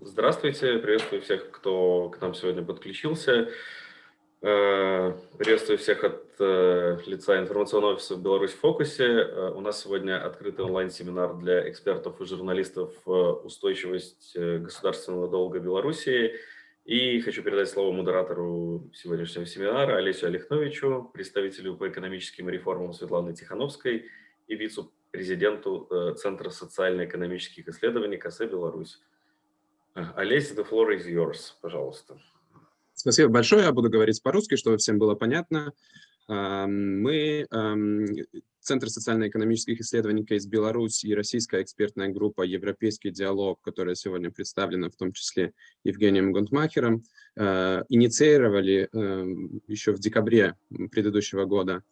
Здравствуйте, приветствую всех, кто к нам сегодня подключился. Э, приветствую всех от э, лица информационного офиса «Беларусь в фокусе». Э, у нас сегодня открытый онлайн-семинар для экспертов и журналистов «Устойчивость государственного долга Беларуси». И хочу передать слово модератору сегодняшнего семинара Олесю Олехновичу, представителю по экономическим реформам Светланы Тихановской и вице-президенту Центра социально-экономических исследований КС «Беларусь». Олесь, the floor is yours, пожалуйста. Спасибо большое. Я буду говорить по-русски, чтобы всем было понятно. Мы, Центр социально-экономических исследований из Беларуси и российская экспертная группа «Европейский диалог», которая сегодня представлена в том числе Евгением Гунтмахером, э, инициировали еще в декабре предыдущего года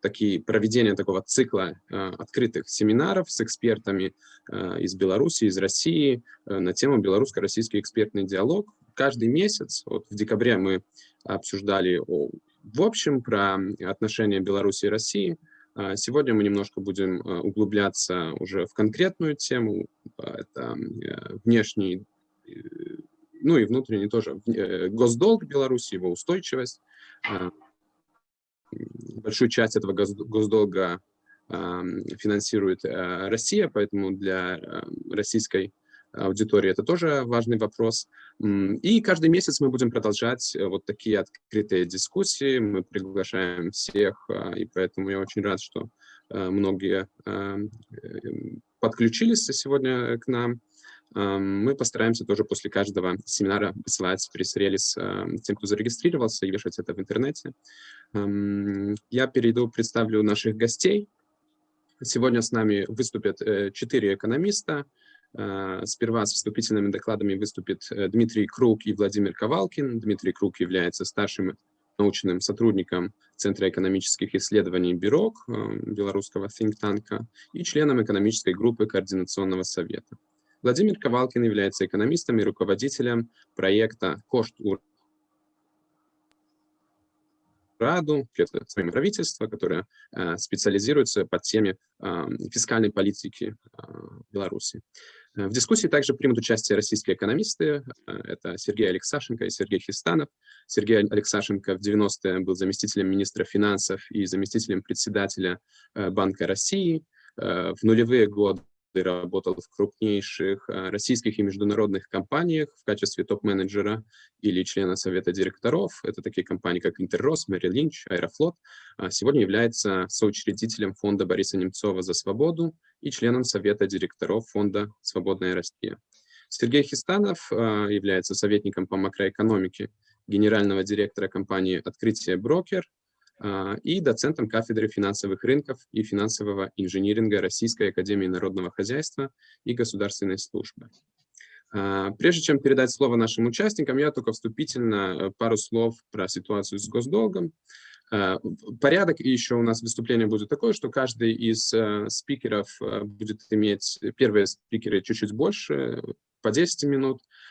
такие проведения такого цикла э, открытых семинаров с экспертами э, из Беларуси, из России на тему белорусско-российский экспертный диалог, каждый месяц, вот в декабре мы обсуждали в общем про отношения Беларуси и России, а сегодня мы немножко будем э, углубляться уже в конкретную тему, это э, внешний, э, ну и внутренний тоже, госдолг Беларуси, его устойчивость. Большую часть этого госдолга финансирует Россия, поэтому для российской аудитории. Это тоже важный вопрос. И каждый месяц мы будем продолжать э, вот такие открытые дискуссии. Мы приглашаем всех, и поэтому я очень рад, что э, многие э, подключились сегодня к нам. Мы постараемся тоже после каждого семинара посылать пресс-релиз тем, кто зарегистрировался, и вешать это в интернете. Я перейду, представлю наших гостей. Сегодня с нами выступят четыре экономиста, Э, сперва с вступительными докладами выступит э, Дмитрий Круг и Владимир Ковалкин. Дмитрий Круг является старшим научным сотрудником Центра экономических исследований БИРОК, э, белорусского think-танка, и членом экономической группы Координационного совета. Владимир Ковалкин является экономистом и руководителем проекта «Кошт Раду, своим правительства, которое специализируется по теме фискальной политики Беларуси. В дискуссии также примут участие российские экономисты. Э, это Сергей Алексашенко и Сергей Хистанов. Сергей Алексашенко в 90-е был заместителем министра финансов и заместителем председателя э, Банка России. Э, в нулевые годы работал в крупнейших э, российских и международных компаниях в качестве топ-менеджера или члена совета директоров. Это такие компании, как Интеррос, Мэри Линч, Аэрофлот. А сегодня является соучредителем фонда Бориса Немцова «За свободу» и членом совета директоров фонда «Свободная Россия». Сергей Хистанов э, является советником по макроэкономике генерального директора компании «Открытие Брокер», и доцентом кафедры финансовых рынков и финансового инжиниринга Российской Академии Народного Хозяйства и Государственной Службы. А, прежде чем передать слово нашим участникам, я только вступительно э, пару слов про ситуацию с госдолгом. А, порядок еще у нас выступление будет такое, что каждый из э, спикеров э, будет иметь, первые спикеры чуть-чуть больше, по 10 минут, а,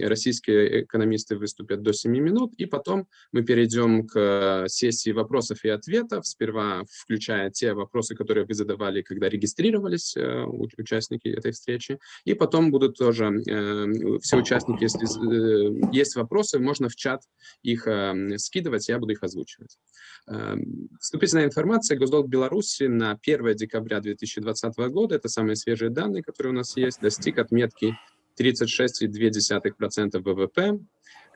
российские экономисты выступят до 7 минут, и потом мы перейдем к сессии вопросов и ответов, сперва включая те вопросы, которые вы задавали, когда регистрировались э, участники этой встречи, и потом будут тоже э, все участники, если э, есть вопросы, можно в чат их скидывать, я буду их озвучивать. Вступительная информация. Госдолг Беларуси на 1 декабря 2020 года, это самые свежие данные, которые у нас есть, достиг отметки 36,2% ВВП,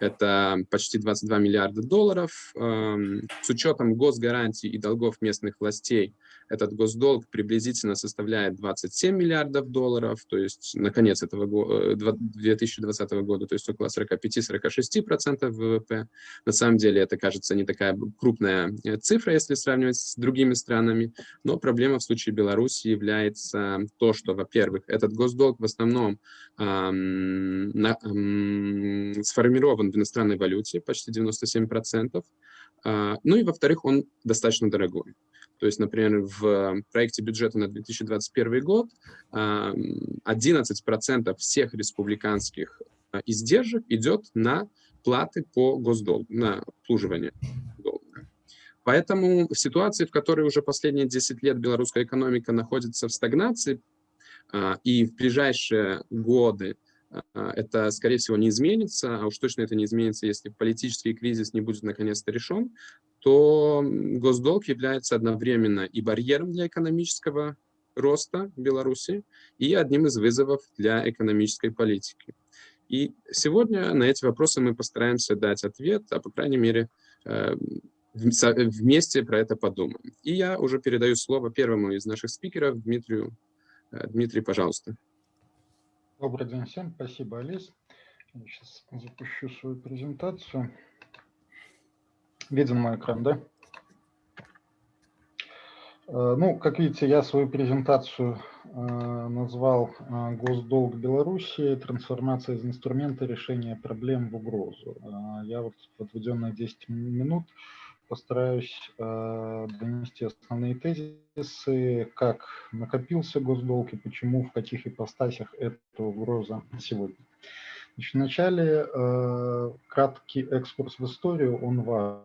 это почти 22 миллиарда долларов. Эм, с учетом госгарантий и долгов местных властей этот госдолг приблизительно составляет 27 миллиардов долларов, то есть на конец этого года, 2020 года, то есть около 45-46% ВВП. На самом деле это кажется не такая крупная э, цифра, если сравнивать с другими странами, но проблема в случае Беларуси является то, что, во-первых, этот госдолг в основном эм, на, эм, сформирован в иностранной валюте, почти 97%. А, ну и, во-вторых, он достаточно дорогой. То есть, например, в проекте бюджета на 2021 год 11% а, всех республиканских а, издержек идет на платы по госдолгу, на обслуживание долга. Поэтому в ситуации, в которой уже последние 10 лет белорусская экономика находится в стагнации, и в ближайшие годы это, скорее всего, не изменится, а уж точно это не изменится, если политический кризис не будет наконец-то решен, то госдолг является одновременно и барьером для экономического роста Беларуси, и одним из вызовов для экономической политики. И сегодня на эти вопросы мы постараемся дать ответ, а по крайней мере э, вместе про это подумаем. И я уже передаю слово первому из наших спикеров, Дмитрию. Э, Дмитрий, пожалуйста. Добрый день всем, спасибо, Алис. Я сейчас запущу свою презентацию. Виден мой экран, да? Э, ну, как видите, я свою презентацию э, назвал э, «Госдолг Беларуси. Трансформация из инструмента решения проблем в угрозу». Я вот в отведенные 10 минут постараюсь донести основные тезисы, как накопился госдолг и почему, в каких ипостасях эта угроза сегодня. Значит, вначале краткий экскурс в историю, он важен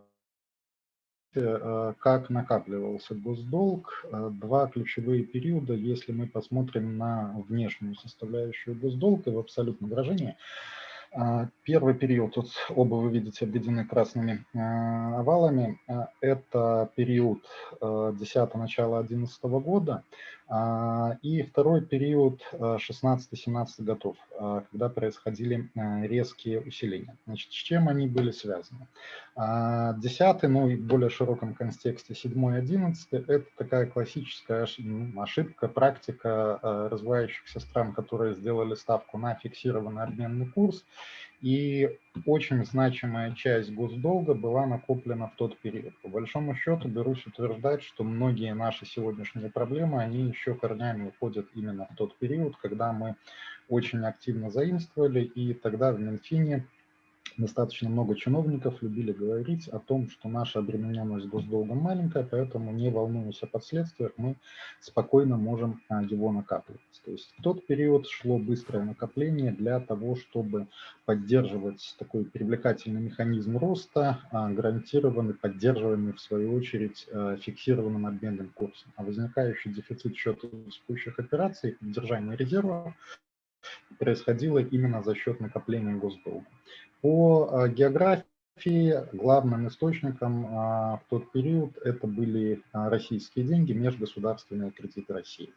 Э, как накапливался госдолг. Э, два ключевые периода, если мы посмотрим на внешнюю составляющую госдолга в абсолютном выражении – первый период, тут оба вы видите обведены красными а, овалами, а, это период 10 начала 2011 года, и второй период 16-17 годов, когда происходили резкие усиления. Значит, с чем они были связаны? 10 ну и в более широком контексте 7-11, это такая классическая ошибка, практика развивающихся стран, которые сделали ставку на фиксированный обменный курс, и очень значимая часть госдолга была накоплена в тот период. По большому счету берусь утверждать, что многие наши сегодняшние проблемы, они еще корнями уходят именно в тот период, когда мы очень активно заимствовали, и тогда в Минфине достаточно много чиновников любили говорить о том, что наша обремененность госдолгом маленькая, поэтому не волнуясь о последствиях, мы спокойно можем а, его накапливать. То есть в тот период шло быстрое накопление для того, чтобы поддерживать такой привлекательный механизм роста, а, гарантированный, поддерживаемый в свою очередь а, фиксированным обменным курсом. А возникающий дефицит счета текущих операций, поддержание резерва происходило именно за счет накопления госдолга. По а, географии главным источником а, в тот период это были а, российские деньги, межгосударственные кредиты России.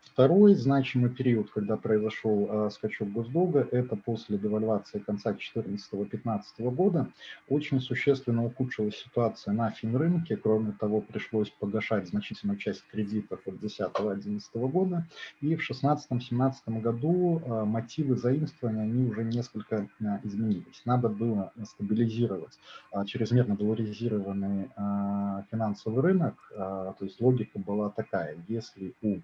Второй значимый период, когда произошел скачок госдолга, это после девальвации конца 2014-2015 года. Очень существенно ухудшилась ситуация на финрынке. Кроме того, пришлось погашать значительную часть кредитов от 2010-2011 года. И в 2016-2017 году мотивы заимствования они уже несколько изменились. Надо было стабилизировать регулировать а, чрезмерно долларизированный а, финансовый рынок, а, то есть логика была такая, если у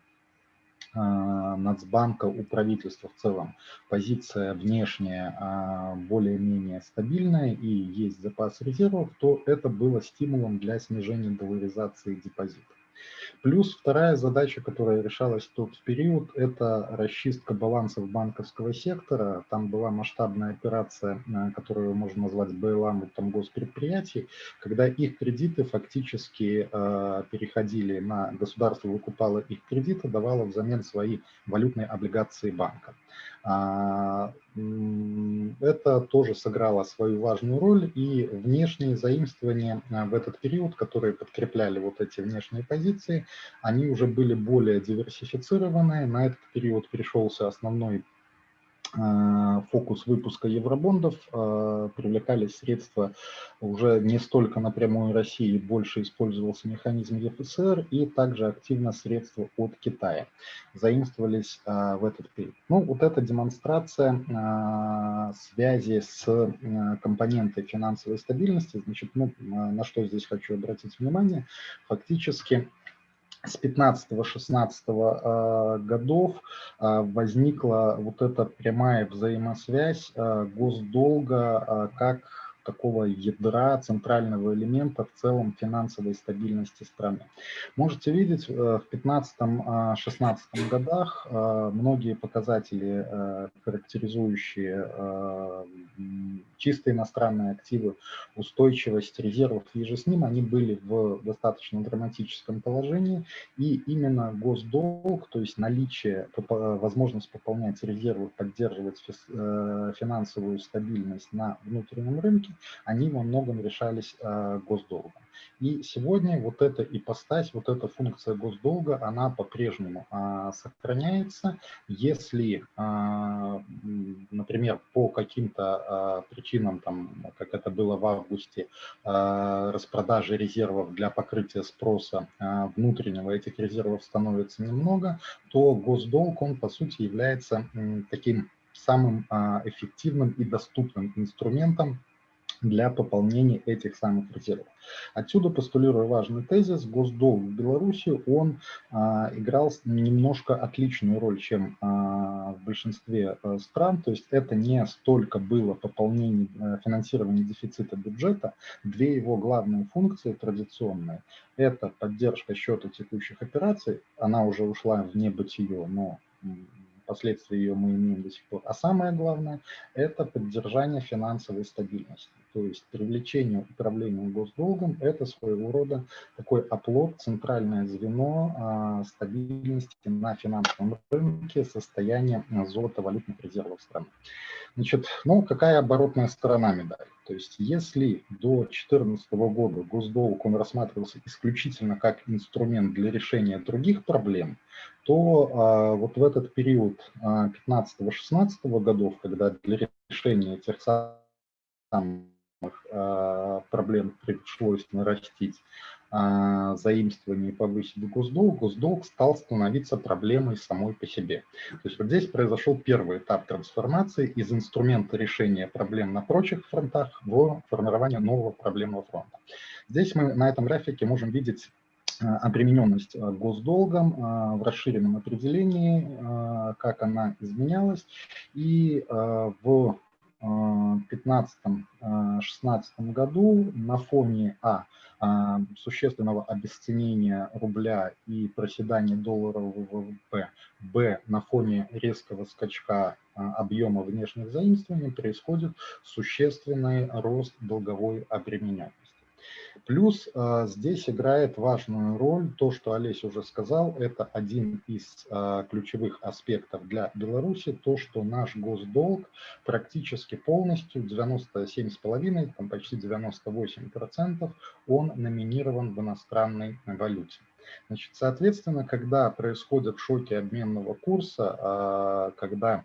Нацбанка, у правительства в целом позиция внешняя более-менее стабильная и есть запас резервов, то это было стимулом для снижения долларизации депозитов. Плюс вторая задача, которая решалась в тот период, это расчистка балансов банковского сектора. Там была масштабная операция, э, которую можно назвать БЛАМ там госпредприятий, когда их кредиты фактически э, переходили на государство, выкупало их кредиты, давало взамен свои валютные облигации банка. А, это тоже сыграло свою важную роль, и внешние заимствования а, в этот период, которые подкрепляли вот эти внешние позиции, они уже были более диверсифицированы. На этот период пришелся основной фокус выпуска евробондов, э, привлекались средства уже не столько напрямую России, больше использовался механизм ЕФСР и также активно средства от Китая заимствовались э, в этот период. Ну, вот эта демонстрация связи с компонентой финансовой стабильности, значит, ну, на что здесь хочу обратить внимание, фактически с 15-16 а, годов а, возникла вот эта прямая взаимосвязь а, госдолга как такого ядра, центрального элемента в целом финансовой стабильности страны. Можете видеть, в 2015-2016 годах многие показатели, характеризующие чисто иностранные активы, устойчивость резервов и же с ним, они были в достаточно драматическом положении, и именно госдолг, то есть наличие, возможность пополнять резервы, поддерживать э, финансовую стабильность на внутреннем рынке, они во многом решались э, госдолгом. И сегодня вот эта ипостась, вот эта функция госдолга, она по-прежнему а, сохраняется. Если, а, например, по каким-то а, причинам, там, как это было в августе, распродажи резервов для покрытия спроса внутреннего этих резервов становится немного, то госдолг, он по сути является таким самым эффективным и доступным инструментом для пополнения этих самых резервов. Отсюда, постулируя важный тезис, госдолг в Беларуси, он а, играл немножко отличную роль, чем а, в большинстве а, стран, то есть это не столько было пополнение, а, финансирование дефицита бюджета, две его главные функции традиционные, это поддержка счета текущих операций, она уже ушла в небытие, но последствия ее мы имеем до сих пор. А самое главное – это поддержание финансовой стабильности. То есть привлечение управления госдолгом – это своего рода такой оплот, центральное звено а, стабильности на финансовом рынке, состояние золотовалютных резервов страны. Значит, ну, какая оборотная сторона медали? То есть если до 2014 года госдолг он рассматривался исключительно как инструмент для решения других проблем, то а, вот в этот период 15-16 а, годов, когда для решения этих самых а, проблем пришлось нарастить а, заимствование и повысить госдолг, госдолг стал становиться проблемой самой по себе. То есть вот здесь произошел первый этап трансформации из инструмента решения проблем на прочих фронтах в формирование нового проблемного фронта. Здесь мы на этом графике можем видеть а, обремененность а, госдолгом в расширенном определении, как она изменялась. И в 2015-2016 году на фоне А а, существенного обесценения рубля и проседания долларового ВВП, Б, на фоне резкого скачка объема внешних заимствований происходит существенный рост долговой обремененности. Плюс э, здесь играет важную роль то, что Олесь уже сказал, это один из э, ключевых аспектов для Беларуси, то, что наш госдолг практически полностью, 97,5, там почти 98%, он номинирован в иностранной валюте. Значит, соответственно, когда происходят шоки обменного курса, э, когда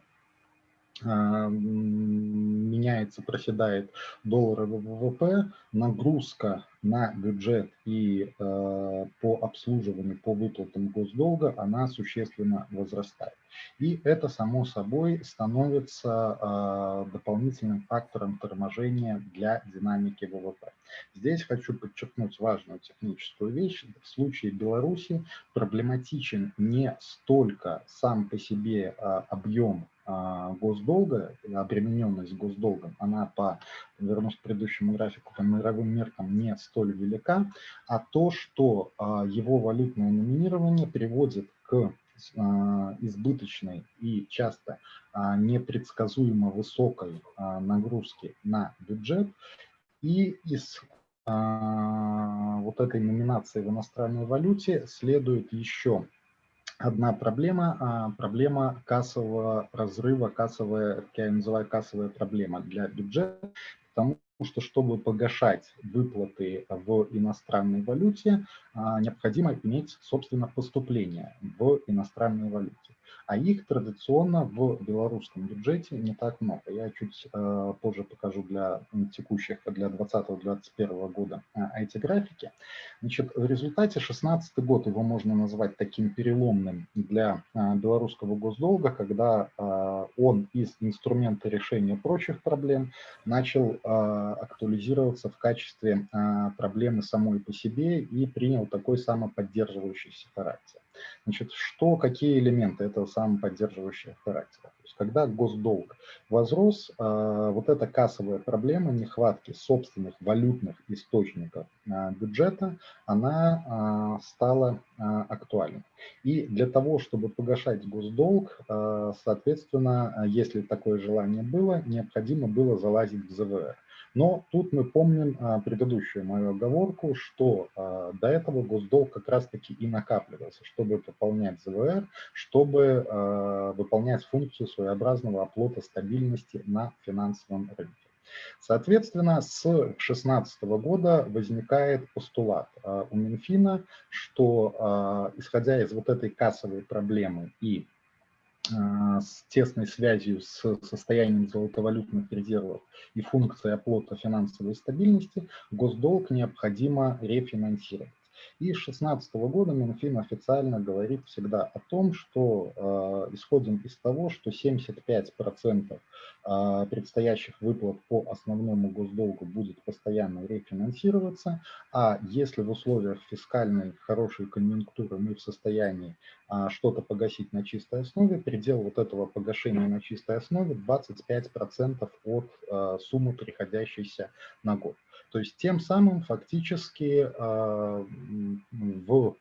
меняется, проседает долларовый ВВП, нагрузка на бюджет и э, по обслуживанию, по выплатам госдолга, она существенно возрастает. И это, само собой, становится э, дополнительным фактором торможения для динамики ВВП. Здесь хочу подчеркнуть важную техническую вещь. В случае Беларуси проблематичен не столько сам по себе объем а, госдолга, обремененность госдолгом, она по, вернусь к предыдущему графику, по мировым меркам не столь велика, а то, что а, его валютное номинирование приводит к а, избыточной и часто непредсказуемо высокой нагрузке на бюджет, и из вот этой номинации в иностранной валюте следует еще одна проблема, а, проблема кассового разрыва, кассовая, я называю кассовая проблема для бюджета, потому что, чтобы погашать выплаты в иностранной валюте, а, необходимо иметь, собственно, поступление в иностранной валюте а их традиционно в белорусском бюджете не так много. Я чуть э, позже покажу для текущих, для 2020-2021 года э, эти графики. Значит, в результате 2016 год его можно назвать таким переломным для э, белорусского госдолга, когда он из инструмента решения прочих проблем начал актуализироваться в качестве проблемы самой по себе и принял такой самоподдерживающийся характер. Значит, что, какие элементы этого самоподдерживающего характера? То есть, когда госдолг возрос, а, вот эта кассовая проблема нехватки собственных валютных источников а, бюджета, она а, стала актуальной. И для того, чтобы погашать госдолг, соответственно, если такое желание было, необходимо было залазить в ЗВР. Но тут мы помним а, предыдущую мою оговорку, что а, до этого госдолг как раз-таки и накапливался, чтобы пополнять ЗВР, чтобы а, выполнять функцию своеобразного оплота стабильности на финансовом рынке. Соответственно, с 2016 года возникает постулат у Минфина, что исходя из вот этой кассовой проблемы и с тесной связью с состоянием золотовалютных резервов и функцией оплота финансовой стабильности, госдолг необходимо рефинансировать. И с 2016 года Минфин официально говорит всегда о том, что э, исходим из того, что 75% э, предстоящих выплат по основному госдолгу будет постоянно рефинансироваться, а если в условиях фискальной хорошей конъюнктуры мы в состоянии э, что-то погасить на чистой основе, предел вот этого погашения на чистой основе 25% от э, суммы, приходящейся на год. То есть тем самым фактически а, в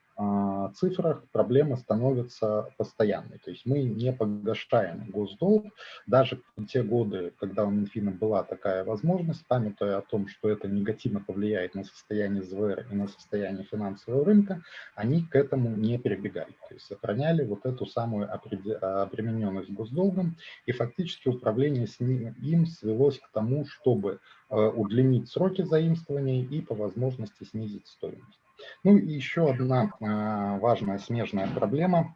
цифрах проблема становится постоянной. То есть мы не погашаем госдолг. Даже в те годы, когда у Минфина была такая возможность, памятуя о том, что это негативно повлияет на состояние ЗВР и на состояние финансового рынка, они к этому не перебегали. То есть сохраняли вот эту самую обремененность госдолгом, и фактически управление с ним, им свелось к тому, чтобы э, удлинить сроки заимствований и по возможности снизить стоимость. Ну и еще одна а, важная смежная проблема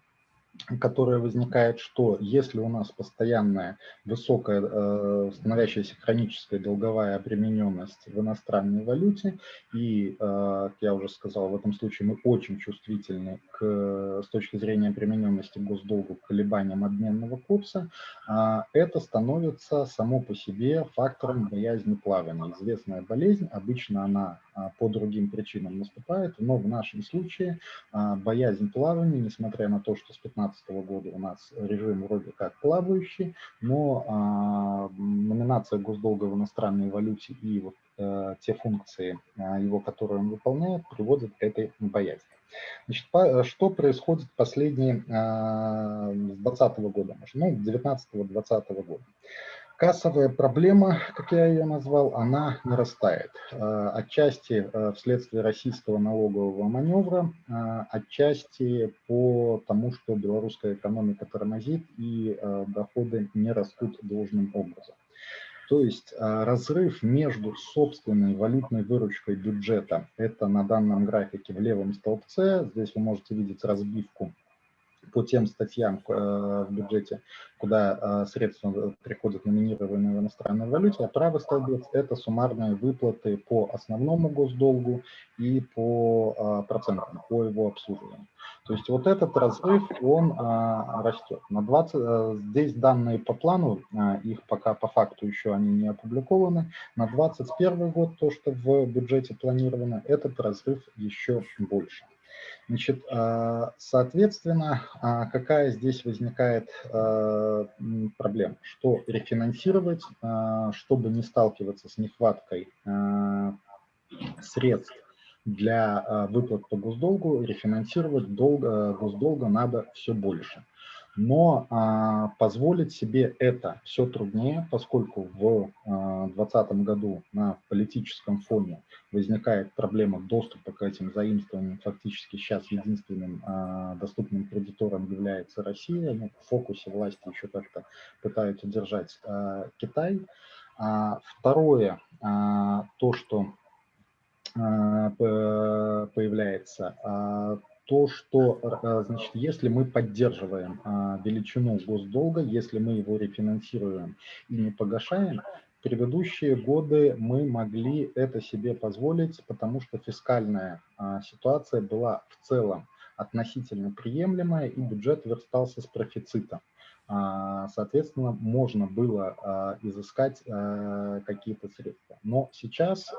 которая возникает, что если у нас постоянная высокая, э, становящаяся хроническая долговая обремененность в иностранной валюте, и, э, как я уже сказал, в этом случае мы очень чувствительны к, с точки зрения обремененности госдолгу к колебаниям обменного курса, э, это становится само по себе фактором боязни плавания. Известная болезнь, обычно она по другим причинам наступает, но в нашем случае э, боязнь плавания, несмотря на то, что с 15 2015 года у нас режим вроде как плавающий, но а, номинация госдолга в иностранной валюте и вот а, те функции а, его, которые он выполняет, приводят к этой боязни. Значит, по, что происходит последние а, с 2020 года, ну, 19-20 года? Кассовая проблема, как я ее назвал, она нарастает. Э, отчасти э, вследствие российского налогового маневра, э, отчасти по тому, что белорусская экономика тормозит и доходы не растут должным образом. То есть разрыв между собственной валютной выручкой бюджета, это на данном графике в левом столбце, здесь вы можете видеть разбивку по тем статьям э, в бюджете, куда э, средства приходят номинированные в иностранной валюте, а правый столбец – это суммарные выплаты по основному госдолгу и по э, процентам, по его обслуживанию. То есть вот этот разрыв, он растет. На 20, здесь данные по плану, их пока по факту еще они не опубликованы. На 2021 год, то, что в бюджете планировано, этот разрыв еще больше. Значит, а, соответственно, а, какая здесь возникает а, проблема? Что рефинансировать, чтобы не сталкиваться с нехваткой средств для выплат по госдолгу, рефинансировать долг, госдолга надо все больше. Но а, позволить себе это все труднее, поскольку в 2020 а, году на политическом фоне возникает проблема доступа к этим заимствованиям. Фактически сейчас единственным а, доступным кредитором является Россия. Ну, в фокусе власти еще как-то пытаются держать а, Китай. А, второе, а, то, что а, появляется, а, то, что, э, значит, если мы поддерживаем а, величину госдолга, если мы его рефинансируем и не погашаем, предыдущие годы мы могли это себе позволить, потому что фискальная а, ситуация была в целом относительно приемлемая, и бюджет верстался с профицита. А, соответственно, можно было а, изыскать а, какие-то средства. Но сейчас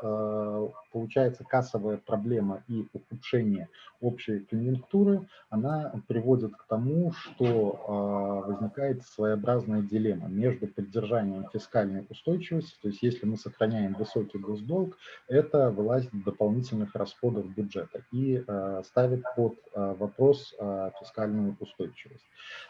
получается кассовая проблема и ухудшение общей конъюнктуры, она приводит к тому, что возникает своеобразная дилемма между поддержанием фискальной устойчивости, то есть если мы сохраняем высокий госдолг, это вылазит дополнительных расходов бюджета и ставит под вопрос фискальную устойчивость.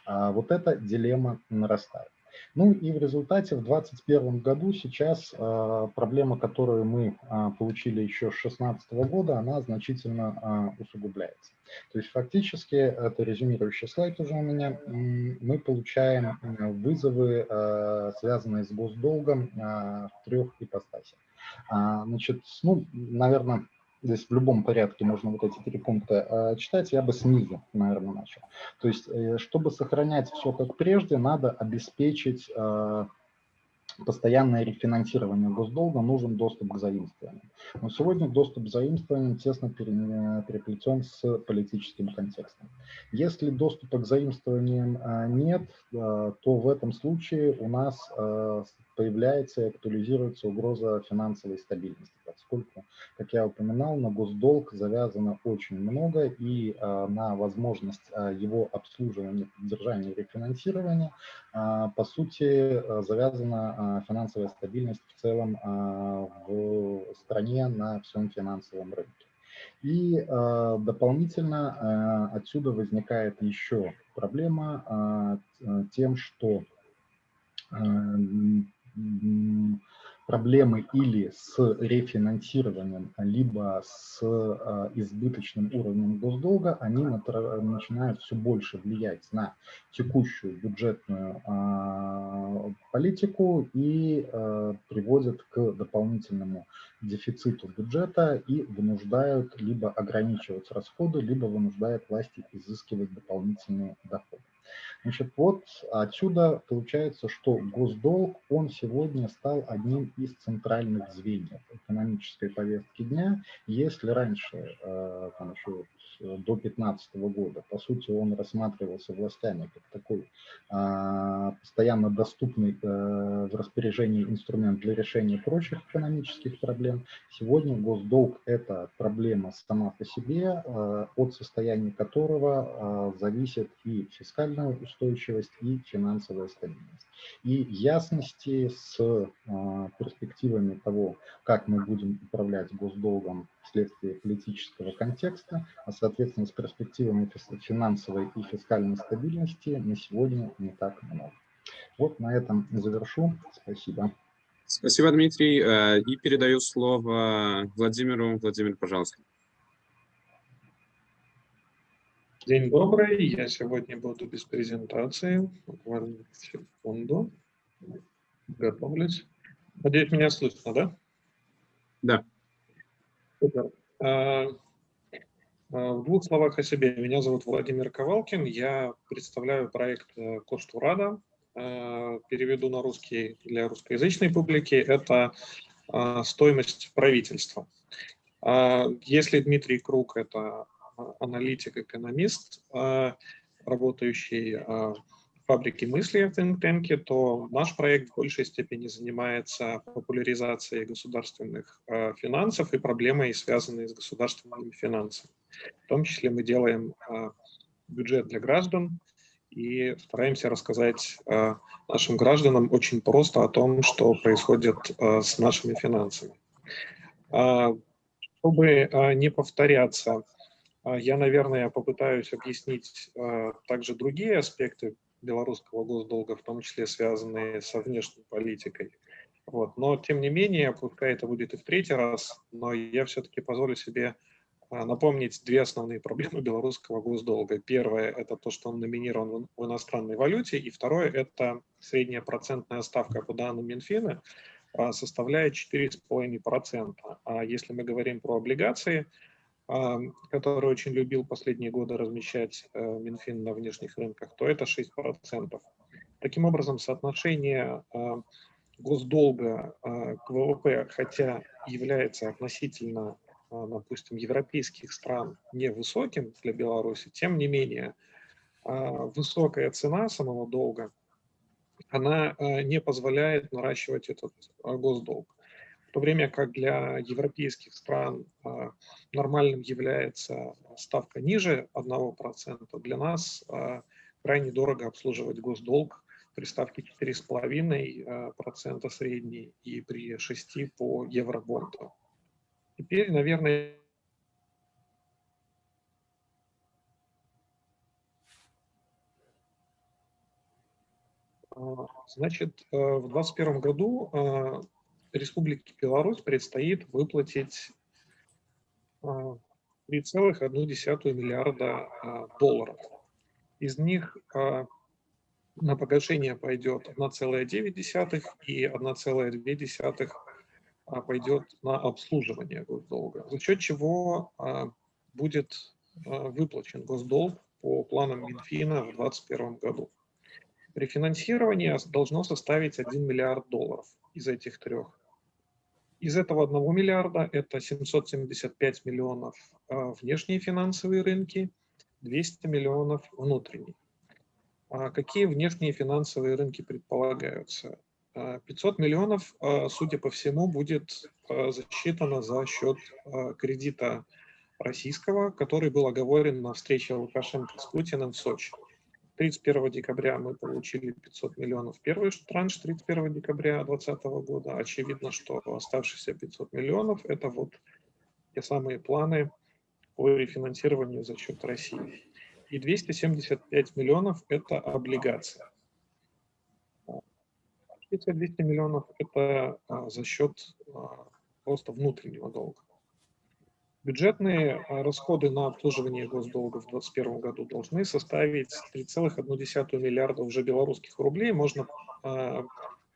Вот это дилемма проблема нарастает. Ну и в результате в 2021 году сейчас э, проблема, которую мы э, получили еще с 2016 года, она значительно э, усугубляется. То есть фактически, это резюмирующий слайд уже у меня, мы получаем вызовы, связанные с госдолгом в трех ипостасях. А, значит, ну, наверное, здесь в любом порядке можно вот эти три пункта э, читать, я бы снизу, наверное, начал. То есть, э, чтобы сохранять все как прежде, надо обеспечить э, постоянное рефинансирование госдолга, нужен доступ к заимствованиям. Но сегодня доступ к заимствованиям тесно переплетен с политическим контекстом. Если доступа к заимствованиям нет, то в этом случае у нас появляется и актуализируется угроза финансовой стабильности, поскольку, как я упоминал, на госдолг завязано очень много, и э, на возможность э, его обслуживания, поддержания и рефинансирования, э, по сути, завязана финансовая стабильность в целом в стране на всем финансовом рынке. И э, дополнительно э, отсюда возникает еще проблема э, тем, что проблемы или с рефинансированием, либо с э, избыточным уровнем госдолга, они начинают все больше влиять на текущую бюджетную э, политику и э, приводят к дополнительному дефициту бюджета и вынуждают либо ограничивать расходы, либо вынуждают власти изыскивать дополнительные доходы. Значит, вот отсюда получается, что госдолг, он сегодня стал одним из центральных звеньев экономической повестки дня. Если раньше, э, там еще до 2015 года, по сути, он рассматривался властями как такой а, постоянно доступный э, в распоряжении инструмент для решения прочих экономических проблем, сегодня госдолг – это проблема сама по себе, э, от состояния которого зависит и фискальная устойчивость, и финансовая стабильность. И ясности с перспективами того, как мы будем управлять госдолгом вследствие политического контекста, а соответственно с перспективами финансовой и фискальной стабильности на сегодня не так много. Вот на этом завершу. Спасибо. Спасибо, Дмитрий. Э, и передаю слово Владимиру. Владимир, пожалуйста. День добрый. Я сегодня буду без презентации. Буквально секунду. Готовлюсь. Надеюсь, меня слышно, да? Да. Супер. А, а, в двух словах о себе. Меня зовут Владимир Ковалкин. Я представляю проект э, Коштурада. А, переведу на русский для русскоязычной публики. Это стоимость правительства. Если Дмитрий Круг – это аналитик, экономист, работающий фабрики мысли в think то наш проект в большей степени занимается популяризацией государственных э, финансов и проблемой, связанной с государственными финансами. В том числе мы делаем э, бюджет для граждан и стараемся рассказать э, нашим гражданам очень просто о том, что происходит с нашими финансами. Э, чтобы не повторяться, я, наверное, попытаюсь объяснить также другие аспекты белорусского госдолга, в том числе связанные со внешней политикой. Вот. Но, тем не менее, пускай это будет и в третий раз, но я все-таки позволю себе а, напомнить две основные проблемы белорусского госдолга. Первое – это то, что он номинирован в иностранной валюте, и второе – это средняя процентная ставка по данным Минфина а, составляет 4,5%. А если мы говорим про облигации – который очень любил последние годы размещать э, Минфин на внешних рынках, то это 6%. Таким образом, соотношение э, госдолга э, к ВВП, хотя является относительно, допустим, европейских стран невысоким для Беларуси, тем не менее высокая цена самого долга она не позволяет наращивать этот госдолг. То время как для европейских стран нормальным является ставка ниже 1%, для нас крайне дорого обслуживать госдолг при ставке 4,5% средней и при 6% по евробонду. Теперь, наверное, Значит, э, в 2021 году Республике Беларусь предстоит выплатить 3,1 э, миллиарда долларов. Из них на погашение пойдет 1,9 и 1,2 пойдет на обслуживание госдолга, за счет чего будет выплачен госдолг по планам Минфина в 2021 году. Рефинансирование должно составить 1 миллиард долларов из этих трех. Из этого 1 миллиарда это 775 миллионов а, внешние финансовые рынки, 200 миллионов внутренние. А какие внешние финансовые рынки предполагаются? 500 а, миллионов, судя по всему, будет засчитано за счет кредита российского, который был оговорен на встрече Лукашенко с Путиным в Сочи. 31 декабря мы получили 500 миллионов первый транш 31 декабря 2020 года. Очевидно, что оставшиеся 500 миллионов – это вот те самые планы по рефинансированию за счет России. И 275 миллионов – это облигации. Эти 200 миллионов – это а, за счет а, просто внутреннего долга. Бюджетные а, расходы на обслуживание госдолга в 2021 году должны составить 3,1 миллиарда уже белорусских рублей. Можно а,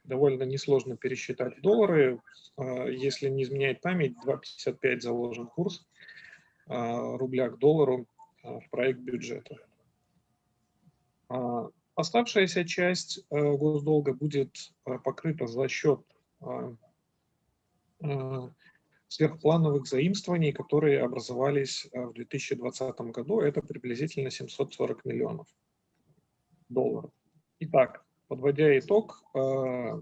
довольно несложно пересчитать в доллары. А, если не изменяет память, 2,55 заложен курс рубля к доллару в проект бюджета. Оставшаяся часть госдолга будет покрыта за счет сверхплановых заимствований, которые образовались э, в 2020 году. Это приблизительно 740 миллионов долларов. Итак, подводя итог, э,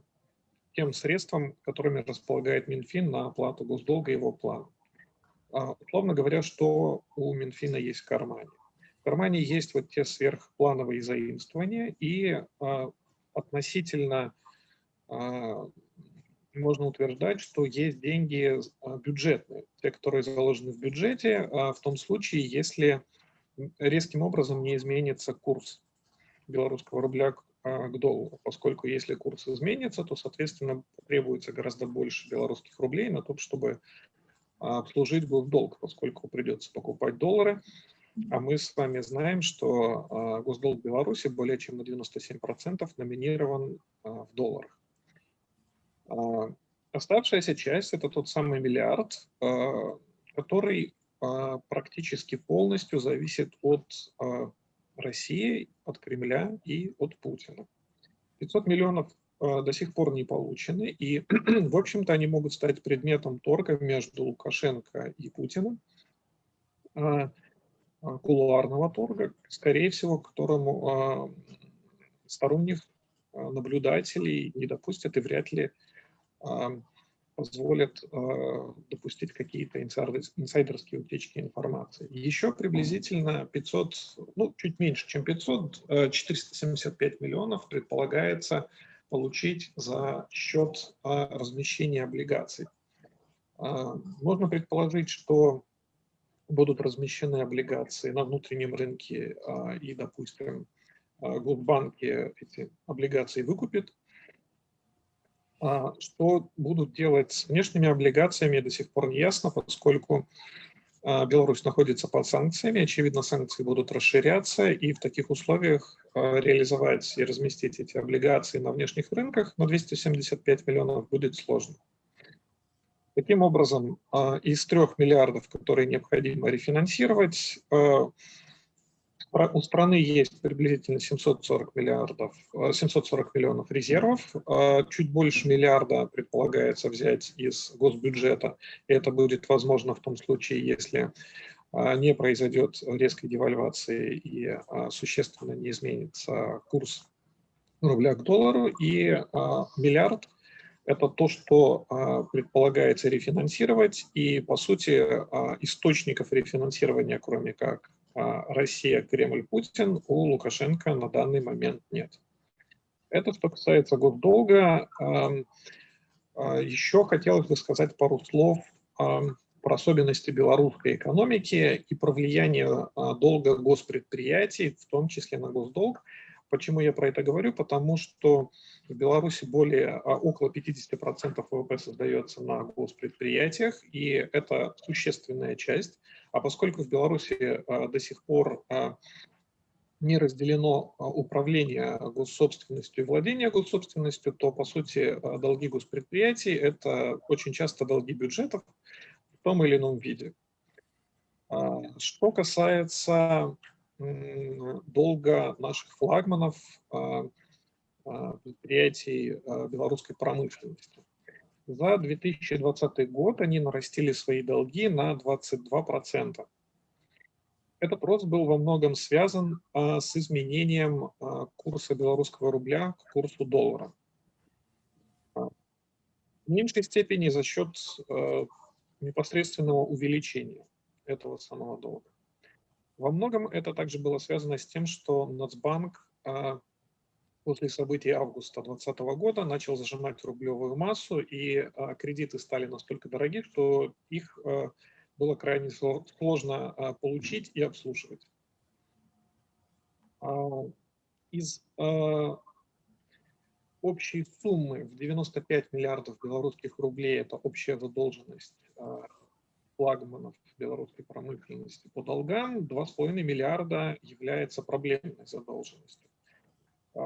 тем средствам, которыми располагает Минфин на оплату госдолга и его план. А, условно говоря, что у Минфина есть в кармане. В кармане есть вот те сверхплановые заимствования и а, относительно можно утверждать, что есть деньги а, бюджетные, те, которые заложены в бюджете, а в том случае, если резким образом не изменится курс белорусского рубля к, а, доллару, поскольку если курс изменится, то, соответственно, требуется гораздо больше белорусских рублей на то, чтобы обслужить госдолг, поскольку придется покупать доллары, а мы с вами знаем, что госдолг Беларуси более чем на 97% номинирован в долларах. А, оставшаяся часть – это тот самый миллиард, а, который а, практически полностью зависит от России, от Кремля и от Путина. 500 миллионов до сих пор не получены, и, в общем-то, они могут стать предметом торга между Лукашенко и Путиным, кулуарного торга, скорее всего, которому сторонних наблюдателей не допустят и вряд ли позволят а, допустить какие-то инсайдерские утечки информации. Еще приблизительно 500, ну, чуть меньше, чем 500, 475 а, миллионов предполагается получить за счет а, размещения облигаций. Можно предположить, что будут размещены облигации на внутреннем рынке и, допустим, Госбанки эти облигации выкупит, а, что будут делать с внешними облигациями, до сих пор не ясно, поскольку а, Беларусь находится под санкциями, очевидно, санкции будут расширяться, и в таких условиях а, реализовать и разместить эти облигации на внешних рынках на 275 миллионов будет сложно. Таким образом, из трех миллиардов, которые необходимо рефинансировать, у страны есть приблизительно 740 миллиардов, 740 э, миллионов резервов, э, чуть больше миллиарда предполагается взять из госбюджета. Это будет возможно в том случае, если э, не произойдет резкой девальвации и существенно не изменится курс рубля к доллару, и а, миллиард – это то, что а, предполагается рефинансировать, и, по сути, а, источников рефинансирования, кроме как а, Россия, Кремль, Путин, у Лукашенко на данный момент нет. Это что касается госдолга. Еще хотелось бы сказать пару слов про особенности белорусской экономики и про влияние долга госпредприятий, в том числе на госдолг. Почему я про это говорю? Потому что в Беларуси более, около 50% ВВП создается на госпредприятиях, и это существенная часть. А поскольку в Беларуси до сих пор не разделено управление госсобственностью и владение госсобственностью, то, по сути, долги госпредприятий – это очень часто долги бюджетов в том или ином виде. Что касается долга наших флагманов предприятий белорусской промышленности. За 2020 год они нарастили свои долги на 22%. Этот рост был во многом связан а, с изменением а, курса белорусского рубля к курсу доллара. А, в меньшей степени за счет а, непосредственного увеличения этого самого долга. Во многом это также было связано с тем, что Нацбанк а, после событий августа 2020 года начал зажимать рублевую массу, и а, кредиты стали настолько дороги, что их а, было крайне сложно а, получить и обслуживать. Из общей суммы в 95 миллиардов белорусских рублей, это общая задолженность флагманов белорусской промышленности по долгам, 2,5 миллиарда является проблемной задолженностью.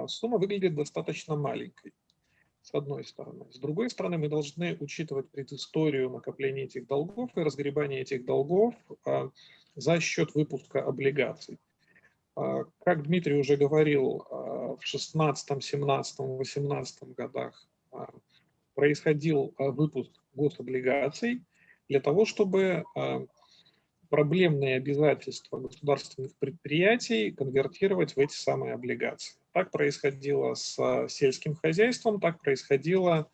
Сумма выглядит достаточно маленькой с одной стороны. С другой стороны, мы должны учитывать предысторию накопления этих долгов и разгребания этих долгов а, за счет выпуска облигаций. А, как Дмитрий уже говорил, а, в 16, 17, 18 годах происходил выпуск гособлигаций для того, чтобы проблемные обязательства государственных предприятий конвертировать в эти самые облигации. Так происходило с сельским хозяйством, так происходило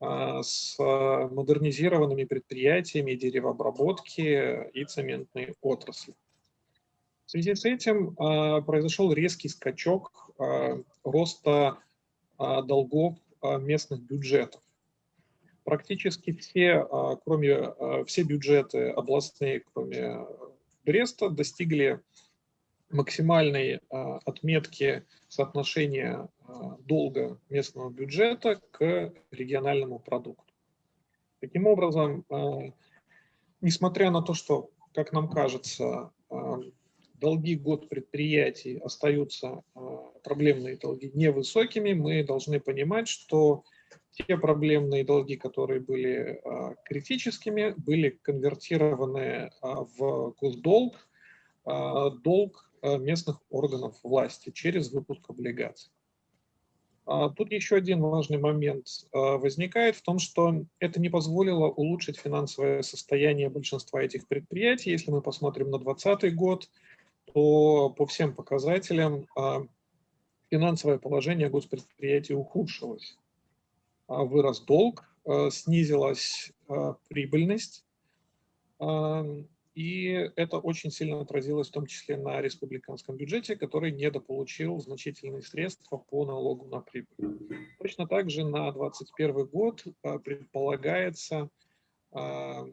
а, с модернизированными предприятиями деревообработки и цементной отрасли. В связи с этим а, произошел резкий скачок а, роста долгов местных бюджетов. Практически все, кроме, все бюджеты областные, кроме Бреста, достигли максимальной отметки соотношения а, долга местного бюджета к региональному продукту. Таким образом, а, несмотря на то, что, как нам кажется, а, долги год предприятий остаются, проблемные долги, невысокими, мы должны понимать, что те проблемные долги, которые были критическими, были конвертированы в госдолг, долг местных органов власти через выпуск облигаций. А, тут еще один важный момент э, возникает в том, что это не позволило улучшить финансовое состояние большинства этих предприятий. Если мы посмотрим на 2020 год, то по всем показателям а, финансовое положение госпредприятий ухудшилось. А, вырос долг, э, снизилась прибыльность, и это очень сильно отразилось в том числе на республиканском бюджете, который недополучил значительные средства по налогу на прибыль. Точно так же на 2021 год а, предполагается а,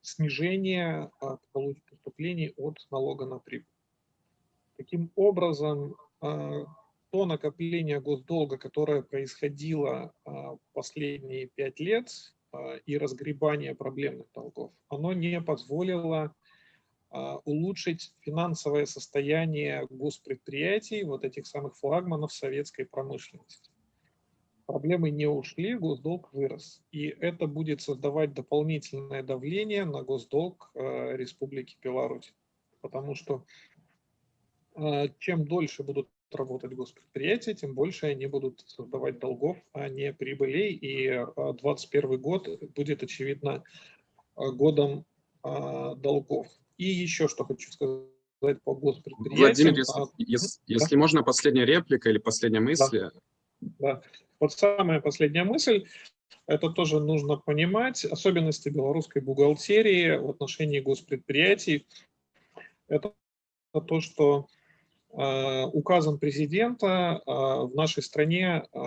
снижение а, поступлений от налога на прибыль. Таким образом, то накопление госдолга, которое происходило последние пять лет, и разгребание проблемных долгов, оно не позволило а, улучшить финансовое состояние госпредприятий, вот этих самых флагманов советской промышленности. Проблемы не ушли, госдолг вырос. И это будет создавать дополнительное давление на госдолг а, Республики Беларусь. Потому что чем дольше будут работать госпредприятия, тем больше они будут создавать долгов, а не прибылей. И 2021 а, год будет, очевидно, а, годом а, долгов. И еще что хочу сказать по госпредприятиям. Владимир, если, а, если, да? если можно, последняя реплика или последняя мысль. Да. да. Вот самая последняя мысль. Это тоже нужно понимать. Особенности белорусской бухгалтерии в отношении госпредприятий. Это то, что указом президента э, в нашей стране э,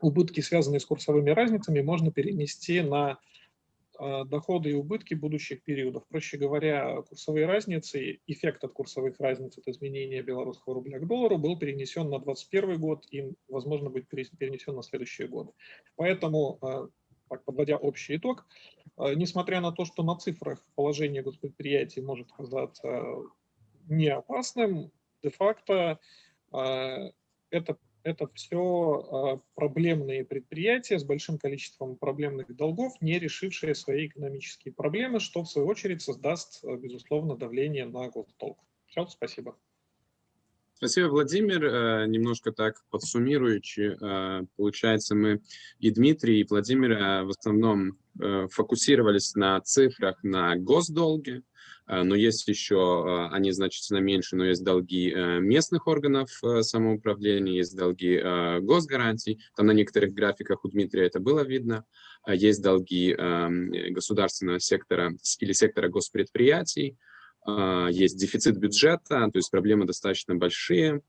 убытки, связанные с курсовыми разницами, можно перенести на а, доходы и убытки будущих периодов. Проще говоря, курсовые разницы, эффект от курсовых разниц от изменения белорусского рубля к доллару был перенесен на 2021 год и, возможно, будет перенесен на следующие годы. Поэтому, а, так, подводя общий итог, а, несмотря на то, что на цифрах положение госпредприятий может казаться не опасным, де-факто это это все а, проблемные предприятия с большим количеством проблемных долгов, не решившие свои экономические проблемы, что в свою очередь создаст, а, безусловно, давление на госдолг. Все, спасибо. Спасибо, Владимир. Э, немножко так подсуммируючи, э, получается, мы и Дмитрий, и Владимир э, в основном фокусировались на цифрах на госдолге, Э, но есть еще, э, они значительно меньше, но есть долги э, местных органов самоуправления, есть долги госгарантий, там на некоторых графиках у Дмитрия это было видно, есть долги государственного сектора или сектора госпредприятий, есть дефицит бюджета, то есть проблемы достаточно большие.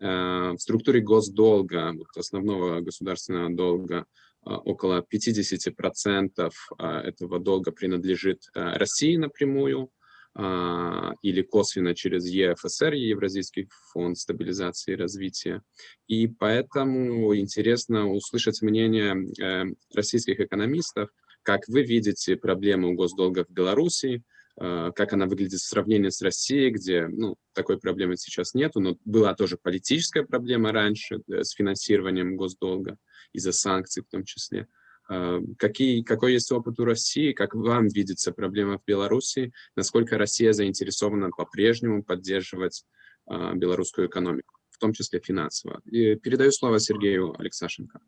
В структуре госдолга, основного государственного долга, около 50% этого долга принадлежит России напрямую, а, или косвенно через ЕФСР, Евразийский фонд стабилизации и развития. И поэтому интересно услышать мнение э, российских экономистов, как вы видите проблему госдолга в Беларуси, э, как она выглядит в сравнении с Россией, где ну, такой проблемы сейчас нету, но была тоже политическая проблема раньше э, с финансированием госдолга из-за санкций в том числе. А, какие, какой есть опыт у России, как вам видится проблема в Беларуси, насколько Россия заинтересована по-прежнему поддерживать а, белорусскую экономику, в том числе финансово. И передаю слово Сергею Алексашенко.